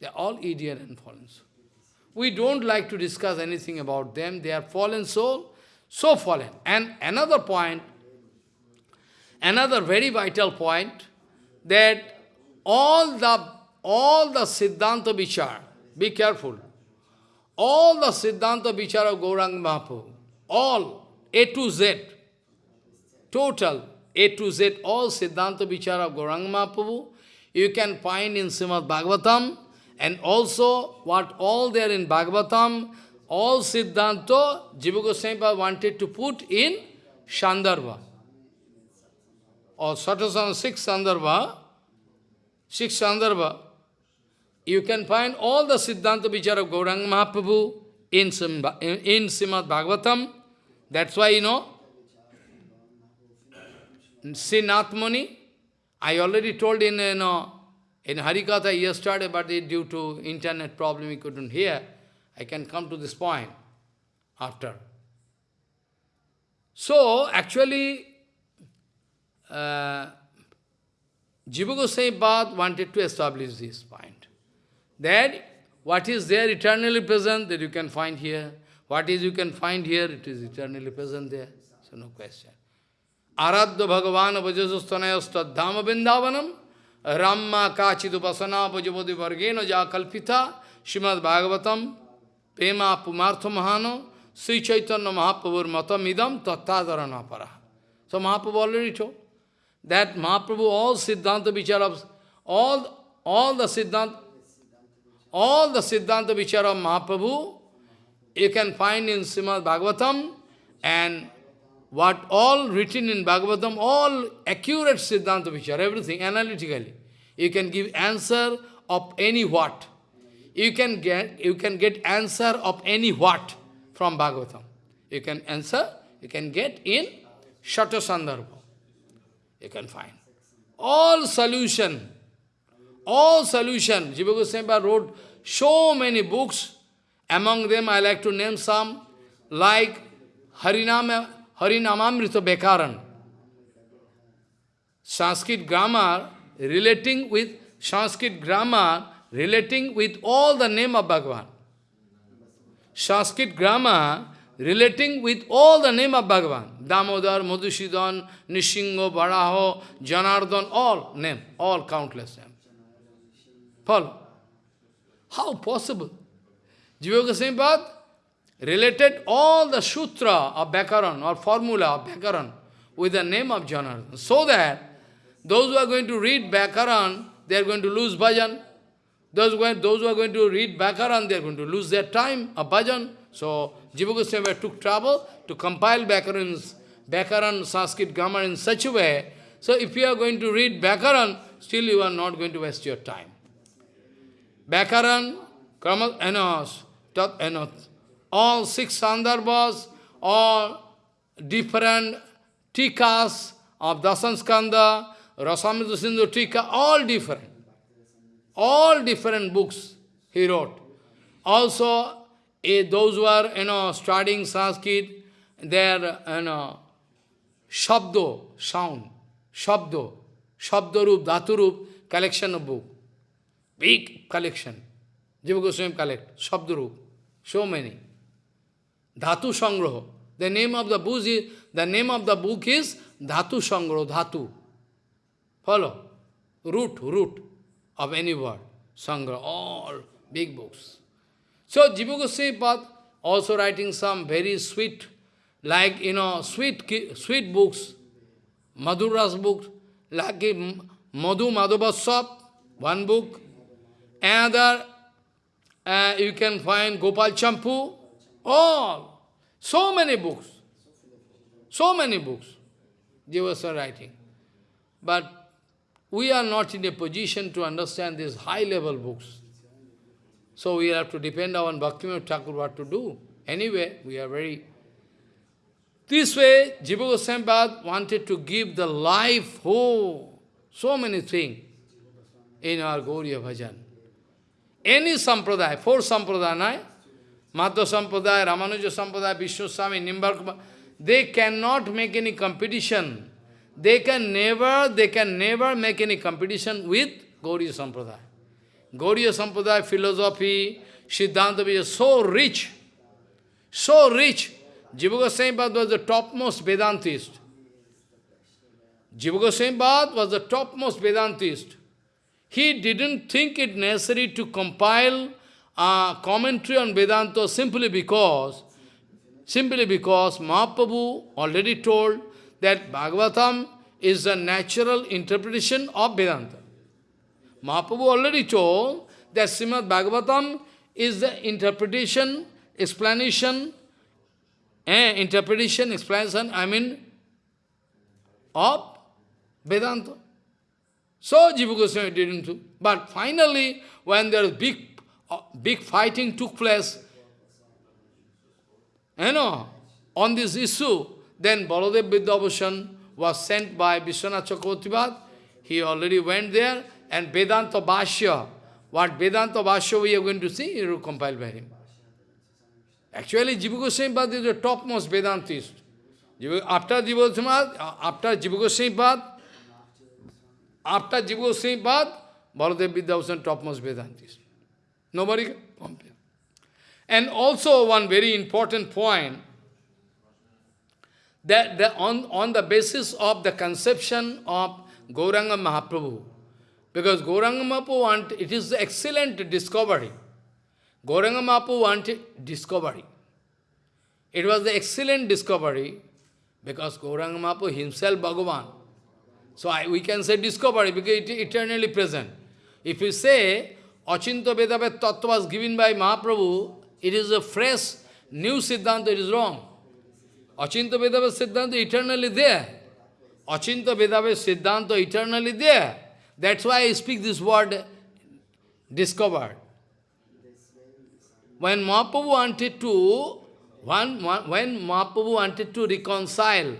They are all idiot and fallen souls. We don't like to discuss anything about them. They are fallen soul, so fallen. And another point, another very vital point, that all the all the Siddhanta Vichar, be careful, all the Siddhanta Vichar of Gaurang Mahaprabhu, all, A to Z, total, A to Z, all Siddhanta Vichar of Gaurang Mahaprabhu, you can find in Srimad Bhagavatam, and also what all there in Bhagavatam, all Siddhanta, Jiva Goswami wanted to put in Shandarbha. Or Satasana, six Sandarbha, six Sandarbha, you can find all the Siddhanta Vichar of Gauranga Mahaprabhu in, in, in Srimad Bhagavatam. That's why, you know, Sinathmani, I already told in, you know, in Harikatha yesterday, but due to internet problem, we couldn't hear. I can come to this point after. So, actually, uh, Jiva Goswami wanted to establish this point. That what is there eternally present, that you can find here. What is you can find here, it is eternally present there. So no question. Aradya Bhagavan Vajasastanayastad Dhama Vrindavanam Ramma Kachidupasana Pajapati Vargena Ja Kalpita Srimad Bhagavatam Pema Pumartha Mahano Sri Chaitanya Mahaprabhur er Matamidam Tattadharana Para. So Mahaprabhu already told that Mahaprabhu, all Siddhanta Vicharas, all, all the Siddhanta, all the Siddhanta Vichara of Mahaprabhu, you can find in Srimad Bhagavatam, and what all written in Bhagavatam, all accurate Siddhanta Vichara, everything analytically. You can give answer of any what. You can get you can get answer of any what from Bhagavatam. You can answer, you can get in Shata Sandarbha. You can find. All solution, all solution. Jiva Goswami wrote so many books. Among them, I like to name some, like Harinama, Harinamamrita Bekaran. Sanskrit grammar relating with Sanskrit grammar relating with all the name of Bhagavan. Sanskrit grammar relating with all the name of Bhagavan. Damodar, Madhusudan, Nishingo, Varaho, Janardhan, all name, all countless name. Follow. How possible? Jiva Goswami related all the sutra of Bhakaran or formula of Bhakaran with the name of Janardhan. So that those who are going to read Bhakaran, they are going to lose bhajan. Those who, are, those who are going to read Bhakaran, they are going to lose their time of bhajan. So, Jiva Goswami took trouble to compile Bhakaran's, Bhakaran Sanskrit grammar in such a way. So, if you are going to read Bhakaran, still you are not going to waste your time. Bhakaran, Krama, Enos, Tat, Enos, all six sandarbhas, all different tikas of Dasanskanda, Rasamrita Sindhu Tika, all different. All different books he wrote. Also, eh, those who are you know, studying Sanskrit, their you know, Shabdo, sound, Shabdo, Shabdarup, Dhaturup, collection of book. Big collection. Jiva Goswami collect, Shabdarup, so many. Dhatu Sangraha. The name of the book is, the name of the book is Dhatu Sangraha, Dhatu. Follow? Root, root of any word. Sangra, all big books. So Jiva Goswami also writing some very sweet, like, you know, sweet sweet books, Madhuras books, like Madhu Madhavasap, one book. Another, uh, you can find Gopal Champu, all. So many books. So many books. Jiva writing. But we are not in a position to understand these high-level books. So we have to depend on Bhaktivinoda Thakur what to do. Anyway, we are very... This way, Jiva Goswami wanted to give the life, oh, so many things in our Gauriya Bhajan. Any sampradaya, four sampradaya, Madhva sampradaya, Ramanuja sampradaya, Vishnu Swami, Nimbarka, they cannot make any competition they can never, they can never make any competition with Gauriya Sampradaya. Gauriya Sampradaya philosophy, Siddhanta is so rich, so rich. Jiva Goswami was the topmost Vedantist. Jiva Goswami was the topmost Vedantist. He didn't think it necessary to compile a commentary on Vedanta simply because, simply because Mahaprabhu already told that Bhagavatam is the natural interpretation of Vedanta. Mahaprabhu already told that Srimad Bhagavatam is the interpretation, explanation, eh, interpretation, explanation, I mean, of Vedanta. So Jiva Goswami didn't do. But finally, when there big, uh, big fighting took place, you know, on this issue, then Baladev Vidyabhushan was sent by Vishwanath Chakravarti He already went there, and Vedanta Bhashya, what Vedanta Bhashya we are going to see, it will compiled by him. Actually, Jiva Goswami is the topmost Vedantist. After Jiva Goswami, after Jiva Goswami after Jiva Goswami Baladev Vidyabhushan topmost Vedantist. Nobody can compare. And also one very important point, that, that on, on the basis of the conception of Gauranga Mahaprabhu, because Gauranga Mahaprabhu want, it is excellent discovery. Gauranga Mahaprabhu wanted discovery. It was the excellent discovery because Gauranga Mahaprabhu himself Bhagavan. So I, we can say discovery because it is eternally present. If you say Achinta Bhedabhed Tattva was given by Mahaprabhu, it is a fresh, new Siddhanta, it is wrong. Achinta Bhedabhed Siddhanta eternally there. Achinta Bhedabhed Siddhanta eternally there. That's why I speak this word discovered. When Mahaprabhu wanted to, when, when Mahaprabhu wanted to reconcile,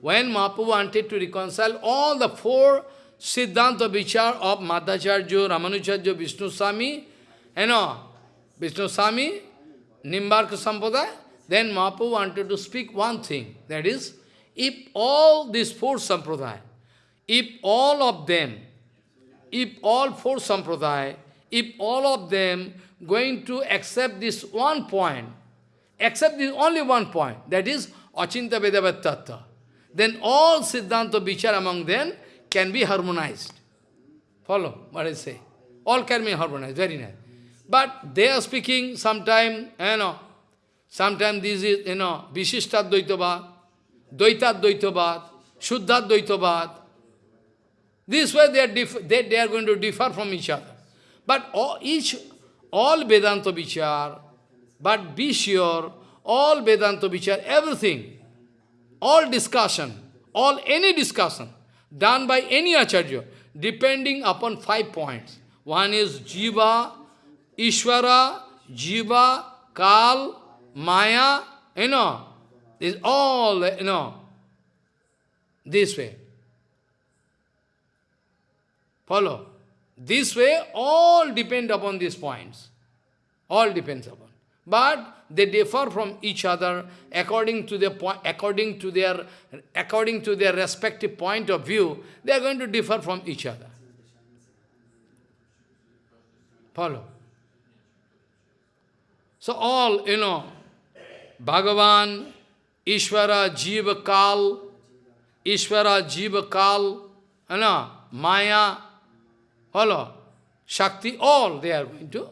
when Mahaprabhu wanted to reconcile all the four Siddhanta Vichar of Madhvacharya, Ramanujarya, Vishnu Swami, you know, Vishnu Swami, Nimbarka Sampradaya, then Mahaprabhu wanted to speak one thing, that is, if all these four Sampradaya, if all of them, if all four Sampradaya, if all of them going to accept this one point, accept this only one point, that is Achinta then all Siddhanta Vichar among them can be harmonized. Follow what I say? All can be harmonized, very nice. But they are speaking sometime, you know, sometime this is, you know, Vishishta Dvaitavad, Dvaita Dvaitavad, Shuddha Dvaitavad. This way they are, they, they are going to differ from each other. But all, each, all Vedanta Vichar, but be sure, all Vedanta Vichar, everything, all discussion, all any discussion, done by any Acharya, depending upon five points. One is Jiva, Ishvara, Jiva, Kal, Maya, you know, is all, you know, this way. Follow? This way, all depend upon these points. All depends upon. But they differ from each other according to their point, according to their, according to their respective point of view. They are going to differ from each other. Follow. So all, you know, Bhagavan, Ishvara, Jiva, Kal, Ishvara, Jiva, Kal, know, Maya, follow, Shakti, all they are going to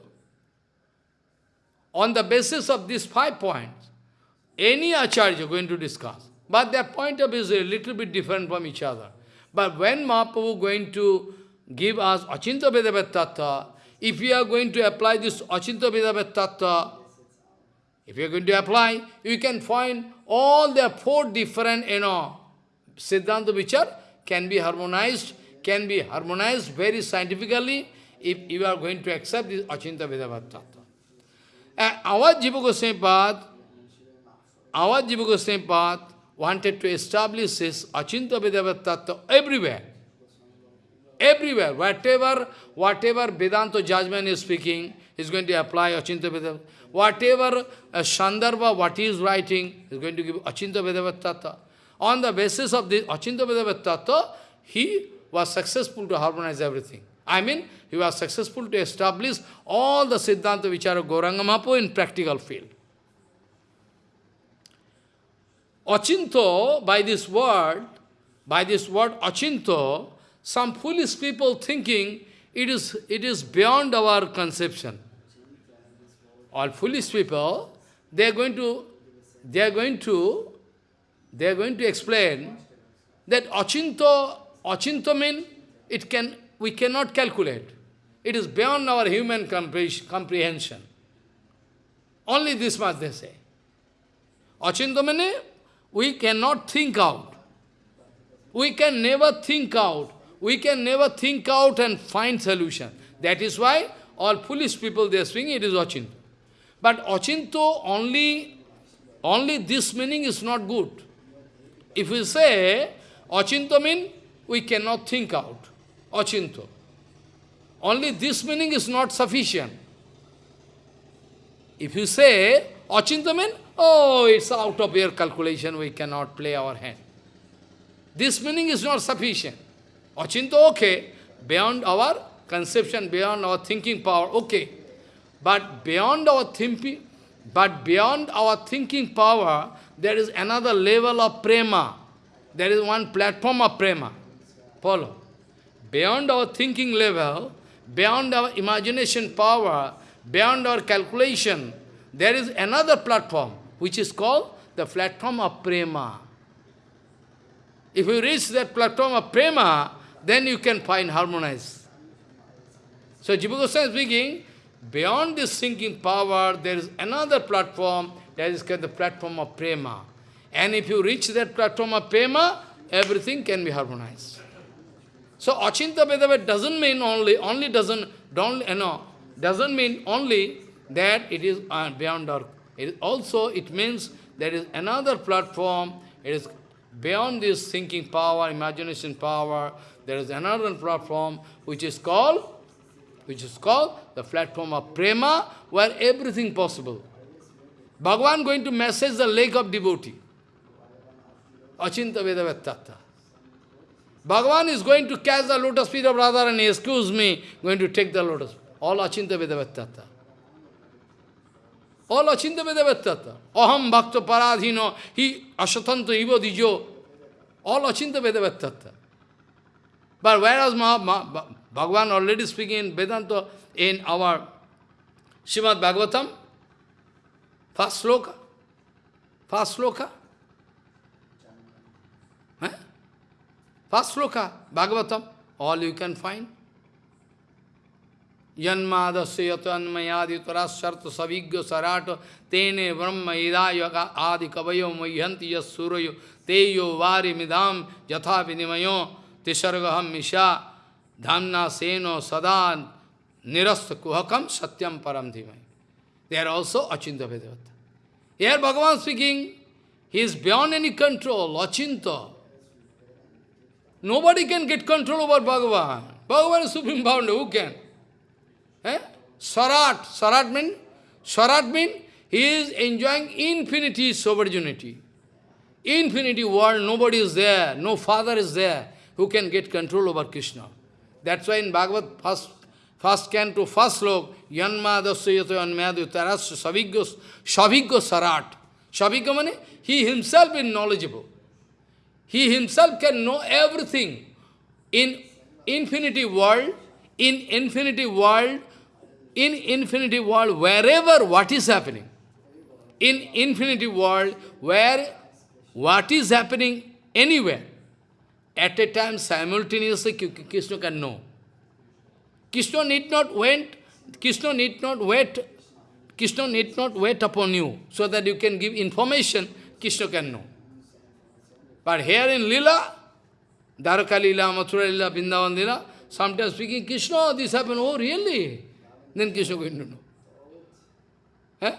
on the basis of these five points, any acharya going to discuss. But their point of view is a little bit different from each other. But when Mahaprabhu going to give us Achinta Bhedabhed Tattva, if we are going to apply this Achinta Bhedabhed Tattva, if you are going to apply, you can find all the four different, you know, Siddhanta which are, can be harmonized, can be harmonized very scientifically if you are going to accept this Achinta Bhedabhed our Jiva Goswami path, our Jiva Goswami path wanted to establish this Achinta Bhedabhed everywhere. Everywhere, whatever, whatever Vedanta judgment is speaking, is going to apply Achinta Bhedabhed. Whatever uh, Shandarbha, what he is writing, is going to give Achinta On the basis of this Achinta he was successful to harmonize everything. I mean, he was successful to establish all the Siddhanta which are Mahaprabhu in practical field. Achinto, by this word, by this word achinto, some foolish people thinking it is, it is beyond our conception. All foolish people, they are going to, they are going to, they are going to explain that achinto, achinto means it can we cannot calculate. It is beyond our human comprehension. Only this much they say. Achintamane, we cannot think out. We can never think out. We can never think out and find solution. That is why all foolish people they are saying it is Achinto. But Achinto only, only this meaning is not good. If we say Achinto means we cannot think out achinto. Only this meaning is not sufficient. If you say achinto means, oh, it's out of your calculation, we cannot play our hand. This meaning is not sufficient. Achinto, okay, beyond our conception, beyond our thinking power, okay. But beyond our thinking, But beyond our thinking power, there is another level of prema. There is one platform of prema. Follow. Beyond our thinking level, beyond our imagination power, beyond our calculation, there is another platform, which is called the platform of prema. If you reach that platform of prema, then you can find harmonize. So Jiva Goswami is speaking, beyond this thinking power, there is another platform, that is called the platform of prema. And if you reach that platform of prema, everything can be harmonized. So Achinta Bhedabhed doesn't mean only, only doesn't, don't, you know, doesn't mean only that it is uh, beyond our, it also it means there is another platform, it is beyond this thinking power, imagination power, there is another platform which is called, which is called the platform of prema, where everything possible. Bhagavan going to message the lake of devotee. Achinta Bhedabhed Bhagavan is going to catch the lotus feet of Radharani, excuse me, going to take the lotus. All Achinta Bhedabhed All Achinta Bhedabhed Aham Bhakta Paradhino, he Ashatanto Ivo Dijo. All Achinta Bhedabhed But whereas Bhagavan already speaking in Vedanta, in our Srimad Bhagavatam, first sloka, first sloka, eh? first sloka, Bhagavatam, all you can find. Janmadasya yatanmayaditara sarta savigya sarata tene brahma idaya adi kavayo mayyanti yas surayo teyo vari midam yatha vinimayo tisargaham misha nirasta kuhakam satyam param dhimai. They are also Achinta Bhedabheda. Here Bhagavan speaking, he is beyond any control, Achinta. Nobody can get control over Bhagavan. Bhagavan is supreme bound, who can? Eh? Sarat. Sarat means, Sarat he is enjoying infinity sovereignty. Infinity world, nobody is there, no father is there who can get control over Krishna. That's why in Bhagavad, first, first can to first slok, Yanma dasyato yanmayadu taras savigyo, savigyo sarat. Savigyo means he himself is knowledgeable. He himself can know everything. In infinity world, in infinity world, in infinity world, wherever what is happening, in infinity world, where what is happening anywhere, at a time simultaneously Krishna can know. Krishna need not wait, Krishna need not wait, Krishna need not wait upon you, so that you can give information, Krishna can know. But here in Lila, Dwaraka Lila, Mathura Lila, Vrindavan Lila, sometimes speaking, Krishna, this happened, oh really? then Krishna going to know. Eh?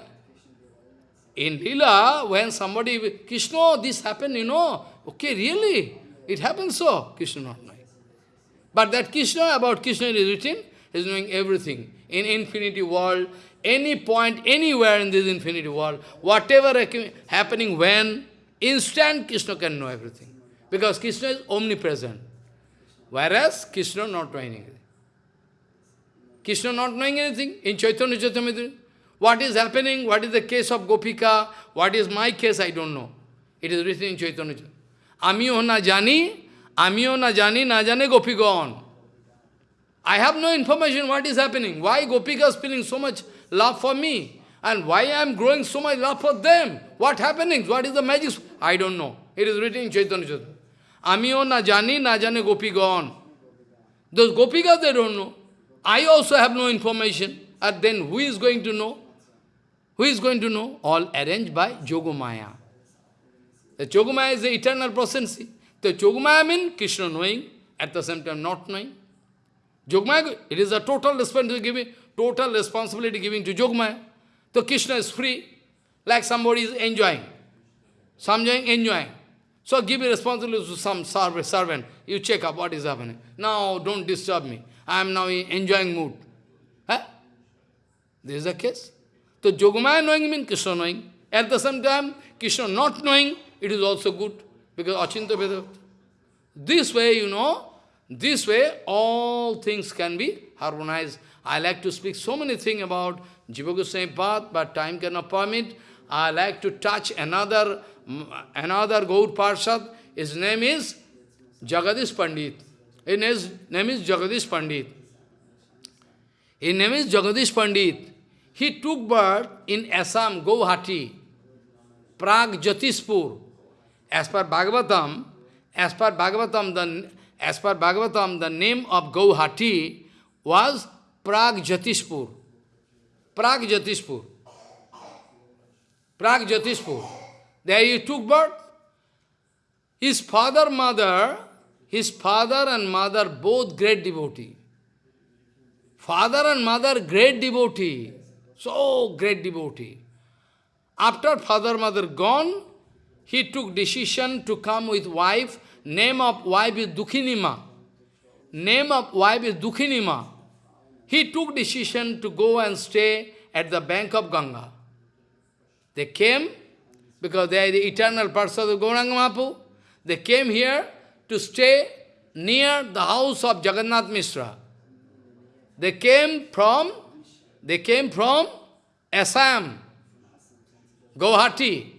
In Lila, when somebody, Krishna, this happened, you know, okay, really? It happened so, Krishna not knowing. But that Krishna, about Krishna is written, is knowing everything. In infinity world, any point, anywhere in this infinity world, whatever happening when, instant Krishna can know everything. Because Krishna is omnipresent. Whereas Krishna not knowing anything. Krishna not knowing anything in Chaitanya Charitamrita. What is happening? What is the case of Gopika? What is my case? I don't know. It is written in Chaitanya Charitamrita. Na jani, amiyo na jani, na jane Gopigon. I have no information what is happening. Why Gopika is feeling so much love for me? And why I am growing so much love for them? What happening? What is the magic? I don't know. It is written in Chaitanya Charitamrita. Amiyo na jani, na jane Gopigon. Those Gopikas, they don't know. I also have no information. And then who is going to know? Who is going to know? All arranged by Jogumaya. The Jogumaya is the eternal process. The Jogumaya means Krishna knowing, at the same time not knowing. Jogmaya, it is a total responsibility giving, total responsibility giving to Jogmaya. So Krishna is free, like somebody is enjoying. Some enjoying. So give a responsibility to some servant. You check up what is happening. Now don't disturb me. I am now in enjoying mood. Huh? This is the case. So Yogamaya knowing means Krishna knowing. At the same time, Krishna not knowing, it is also good. Because Achinta Bhedabhed. This way, you know, this way all things can be harmonized. I like to speak so many things about Jiva Goswami path, but time cannot permit. I like to touch another, another Gaur Parshad. His name is Jagadish Pandit. His name is Jagadish Pandit. His name is Jagadish Pandit. He took birth in Assam, Guwahati, Prag, Jyotispur. As per Bhagavatam, as per Bhagavatam, the, as per Bhagavatam, the name of Guwahati was Jyotispur. Prag Jyotispur. There he took birth. His father, mother, his father and mother, both great devotee. Father and mother, great devotee. So great devotee. After father, mother gone, he took decision to come with wife. Name of wife is Dukhinima. Name of wife is Dukhinima. He took decision to go and stay at the bank of Ganga. They came, because they are the eternal person of Gauranga Mahaprabhu. They came here to stay near the house of Jagannath Mishra. They came from, they came from Assam, Guwahati,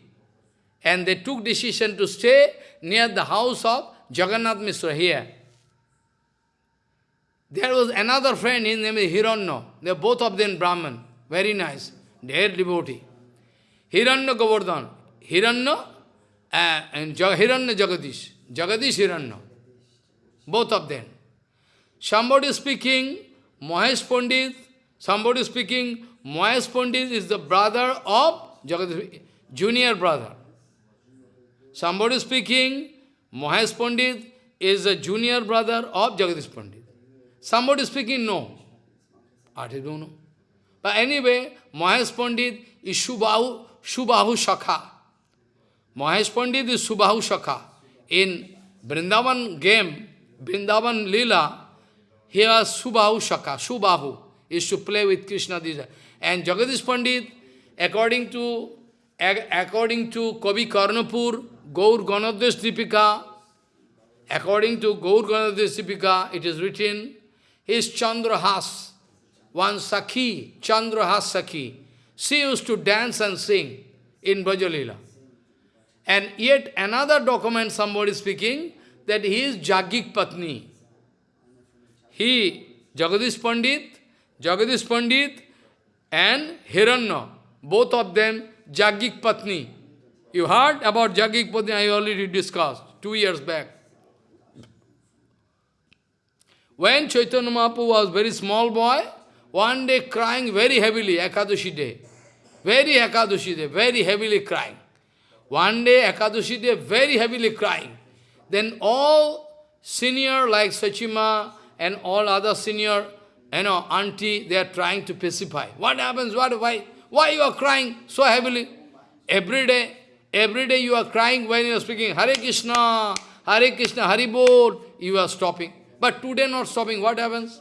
and they took decision to stay near the house of Jagannath Mishra here. There was another friend, his name is Hiranyo. They are both of them Brahman. Very nice. Are devotee. Hiranya Govardhan. Hiranya uh, and Hiranya Jagadish. Jagadish Hiranya. Both of them. Somebody speaking, Mahesh Pandit, somebody speaking, Mahesh Pandit is the brother of Jagadish, junior brother. Somebody speaking, Mahesh Pandit is a junior brother of Jagadish Pandit. Somebody speaking, no. I don't know. But anyway, Mahesh Pandit is Subhahu, Shubahu Shakha. Mahesh Pandit is Subhahu Shakha. In Vrindavan game, Vrindavan Lila, he was Subhahu Shakha, Subhahu, is to play with Krishna. And Jagadish Pandit, according to according to Kavi Karnapur, Gaur Ganoddesh Dipika, according to Gaur Ganoddesh Dipika, it is written, is Chandrahas, one Sakhi, Chandrahas Sakhi. She used to dance and sing in Brajalila. And yet another document somebody speaking that he is Jagik Patni. He, Jagadish Pandit, Jagadish Pandit and Hiranya, both of them Jagik Patni. You heard about Jagik Patni, I already discussed two years back. When Chaitanya Mahaprabhu was very small boy, one day crying very heavily, Ekadashi day. Very Ekadashi day, very heavily crying. One day, Ekadashi day, very heavily crying. Then all senior like Sachima and all other senior, you know, auntie, they are trying to pacify. What happens? What, why? Why you are crying so heavily? Every day, every day you are crying when you are speaking Hare Krishna, Hare Krishna, Hari Bol, you are stopping. But today not stopping, what happens?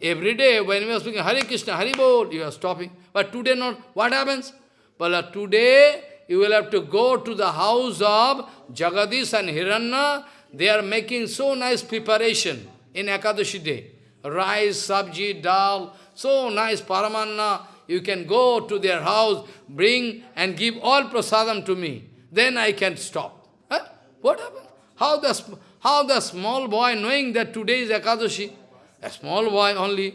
Every day when we are speaking Hare Krishna, Hari Bol, you are stopping. But today not, what happens? Uh, today you will have to go to the house of Jagadish and Hiranya. They are making so nice preparation in Ekadashi day. Rice, sabji, dal, so nice paramanna. You can go to their house, bring and give all prasadam to me. Then I can stop. Huh? What happened? How the how the small boy, knowing that today is Ekadashi, a small boy only,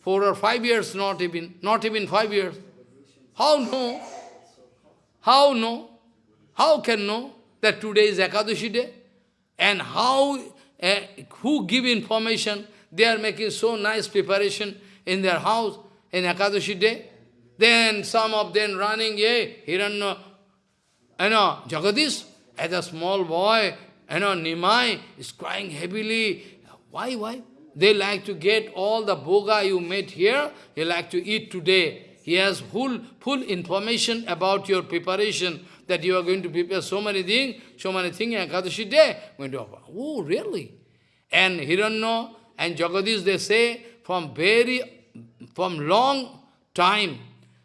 four or five years, not even, not even five years, how know? How know? How can know that today is Ekadashi day? And how, uh, who give information? They are making so nice preparation in their house in Ekadashi day. Then some of them running, yeah, Hiranya, you know, Jagadish, as a small boy, you know, Nimai is crying heavily. Why, why? They like to get all the boga you made here, he like to eat today. He has full, full information about your preparation, that you are going to prepare so many things, so many things in Ekadashi day. Going to. Oh, really? And Hiranya and Jagadish, they say, from very, from long time,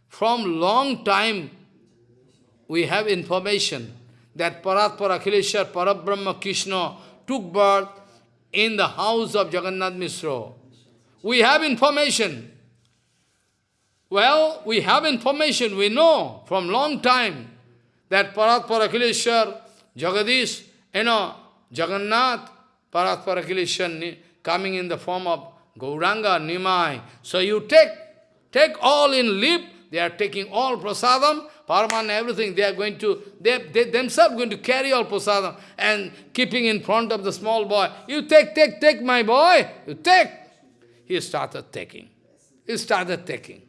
from long time, we have information that Paratpara Akhileshwar Parabrahma Krishna took birth in the house of Jagannath Mishra. We have information. Well, we have information, we know from long time that Parat Parakileshwar, Jagadish, you know, Jagannath, Parat Parakileshwar coming in the form of Gauranga, Nimai. So you take, take all in leap, they are taking all prasadam, Paraman, everything, they are going to, they, they themselves going to carry all prasadam and keeping in front of the small boy. You take, take, take, my boy, you take. He started taking. He started taking.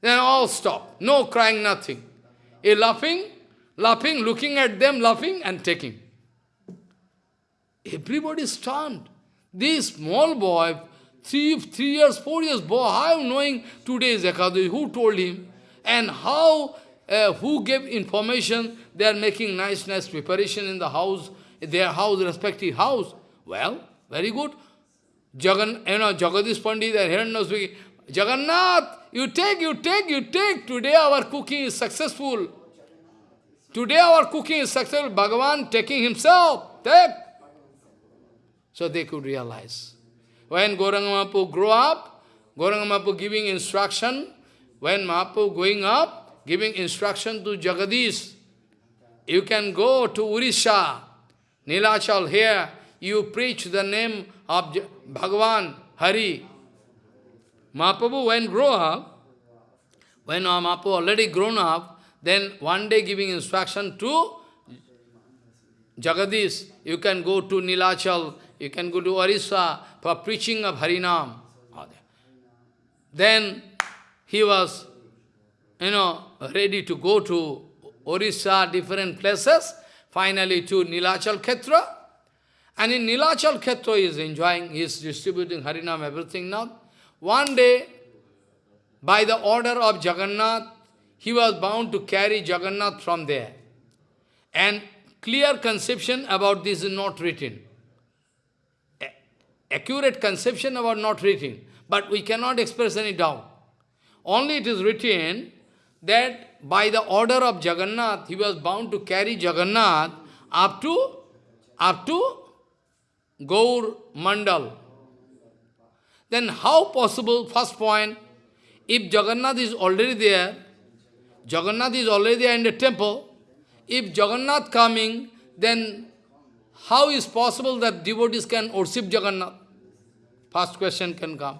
Then all stop. No crying, nothing. He laughing, laughing, looking at them, laughing and taking. Everybody stunned. This small boy, three, three years, four years boy, how knowing today is Ekadashi? Who told him? And how, uh, who gave information? They are making nice, nice preparation in the house, their house, respective house. Well, very good. Jagan, you know, Jagadish Pandit and Hiranya speaking, Jagannath, you take, you take, you take. Today our cooking is successful. Today our cooking is successful. Bhagavan taking himself. Take. So they could realize. When Gauranga Mahaprabhu grew up, Gauranga Mahaprabhu giving instruction, when Mahaprabhu going up, giving instruction to Jagadish, you can go to Urisha, Nilachal here, you preach the name of Bhagavan, Hari. Mahaprabhu when grow up, when Mahaprabhu already grown up, then one day giving instruction to Jagadish, you can go to Nilachal, you can go to Orissa for preaching of Harinam. Then he was, you know, ready to go to Orissa, different places, finally to Nilachal Khetra. And in Nilachal Khetra he is enjoying, he is distributing Harinam, everything now. One day, by the order of Jagannath, he was bound to carry Jagannath from there. And clear conception about this is not written. Accurate conception about not written. But we cannot express any doubt. Only it is written that by the order of Jagannath, he was bound to carry Jagannath up to, up to Gaur Mandal. Then how possible, first point, if Jagannath is already there, Jagannath is already there in the temple, if Jagannath coming, then how is possible that devotees can worship Jagannath? First question can come.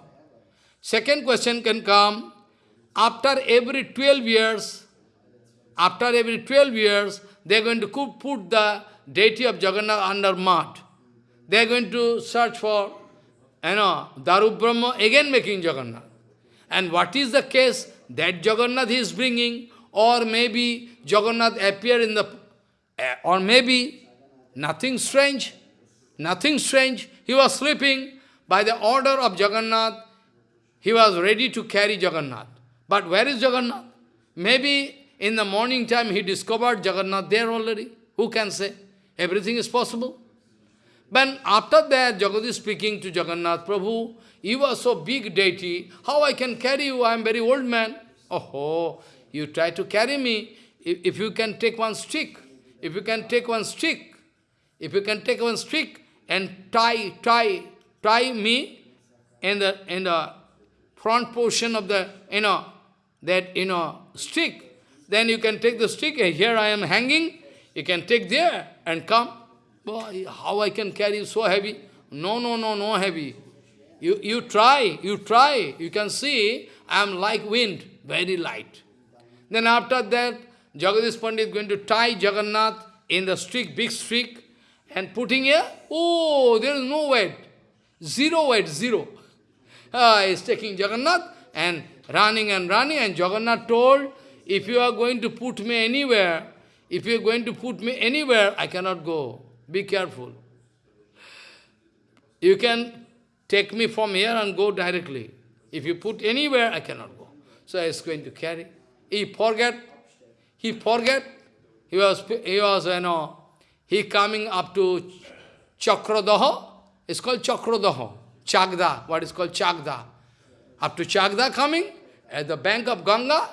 Second question can come, after every 12 years, after every 12 years, they are going to put the deity of Jagannath under mud. They are going to search for, you know, Daru Brahma, again making Jagannath. And what is the case? That Jagannath is bringing, or maybe Jagannath appear in the, eh, or maybe nothing strange, nothing strange. He was sleeping. By the order of Jagannath, he was ready to carry Jagannath. But where is Jagannath? Maybe in the morning time he discovered Jagannath there already. Who can say? Everything is possible. But after that, Jagadish speaking to Jagannath, Prabhu, you are so big deity, how I can carry you? I am very old man. Oh, you try to carry me. If, if you can take one stick, if you can take one stick, if you can take one stick and tie, tie, tie me in the, in the front portion of the, you know, that, you know, stick, then you can take the stick, and here I am hanging, you can take there and come. Boy, how I can carry so heavy? No, no, no, no heavy. You, you try, you try, you can see, I am like wind, very light. Then after that, Jagadish Pandit is going to tie Jagannath in the stick, big stick, and putting here, oh, there is no weight. Zero weight, zero. Uh, he is taking Jagannath and running and running, and Jagannath told, if you are going to put me anywhere, if you are going to put me anywhere, I cannot go. Be careful. You can take me from here and go directly. If you put anywhere, I cannot go. So I was going to carry. He forget. He forget. He was, he was, you know, he coming up to Chakradaha. It's called Chakradaha. Chagda, what is called Chagda. Up to Chagda coming, at the bank of Ganga,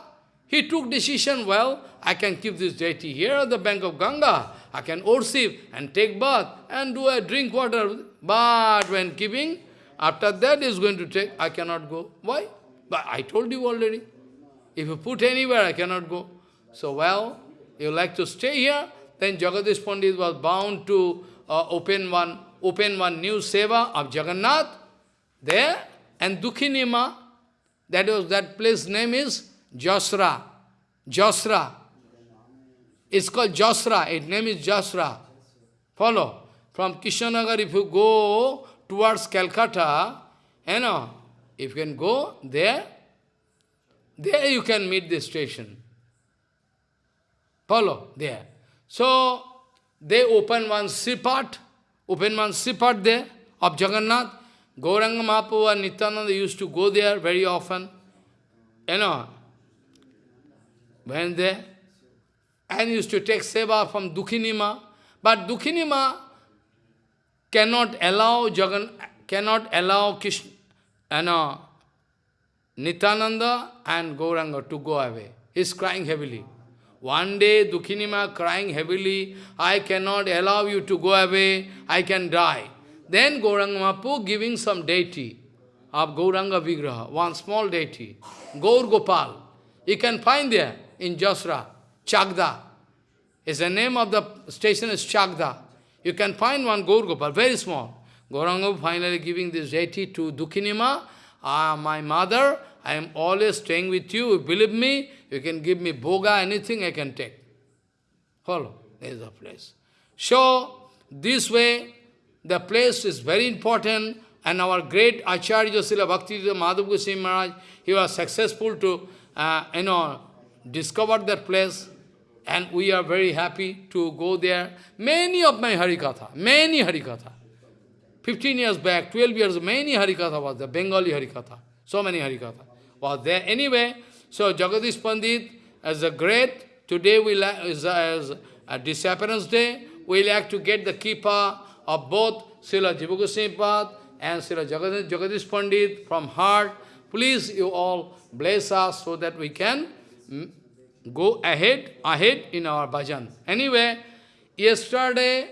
he took decision, well, I can keep this deity here at the bank of Ganga. I can worship and take bath and do a drink water. But when keeping, after that is going to take, I cannot go. Why? But I told you already. If you put anywhere, I cannot go. So, well, you like to stay here? Then Jagadish Pandit was bound to uh, open one open one new seva of Jagannath there, and Dukhinima, that was that place name is Jasra. Jasra. It's called Jasra. Its name is Jasra. Follow. From Kishanagar, if you go towards Calcutta, you know, if you can go there, there you can meet the station. Follow, there. So, they open one Sripat, open one Sripat there of Jagannath. Gauranga Mahaprabhu and Nityananda used to go there very often. You know, when they, and used to take seva from Dukhinima. But Dukhinima cannot allow Jagan, cannot allow Krishna, you know, Nityananda and Gauranga to go away. He is crying heavily. One day, Dukhinima crying heavily, I cannot allow you to go away, I can die. Then Gauranga Mahaprabhu giving some deity of Gauranga Vigraha, one small deity, Gaur Gopal. You can find there in Jasra, Chagda. Is the name of the station is Chagda. You can find one Gaur Gopal, very small. Gauranga finally giving this deity to Dukhinima, ah, my mother, I am always staying with you. Believe me, you can give me bhoga, anything I can take. Follow. There is the place. So, this way, the place is very important, and our great Acharya Srila Bhakti Madhav Goswami Maharaj, he was successful to, uh, you know, discover that place, and we are very happy to go there. Many of my Harikatha, many Harikatha. 15 years back, 12 years, many Harikatha was there, Bengali Harikatha, so many Harikatha was there. Anyway, so Jagadish Pandit, as a great, today we is as a disappearance day, we like to get the kripa of both Srila Jiva and Srila Jagadish, Jagadish Pandit from heart. Please, you all bless us so that we can mm, go ahead, ahead in our bhajan. Anyway, yesterday,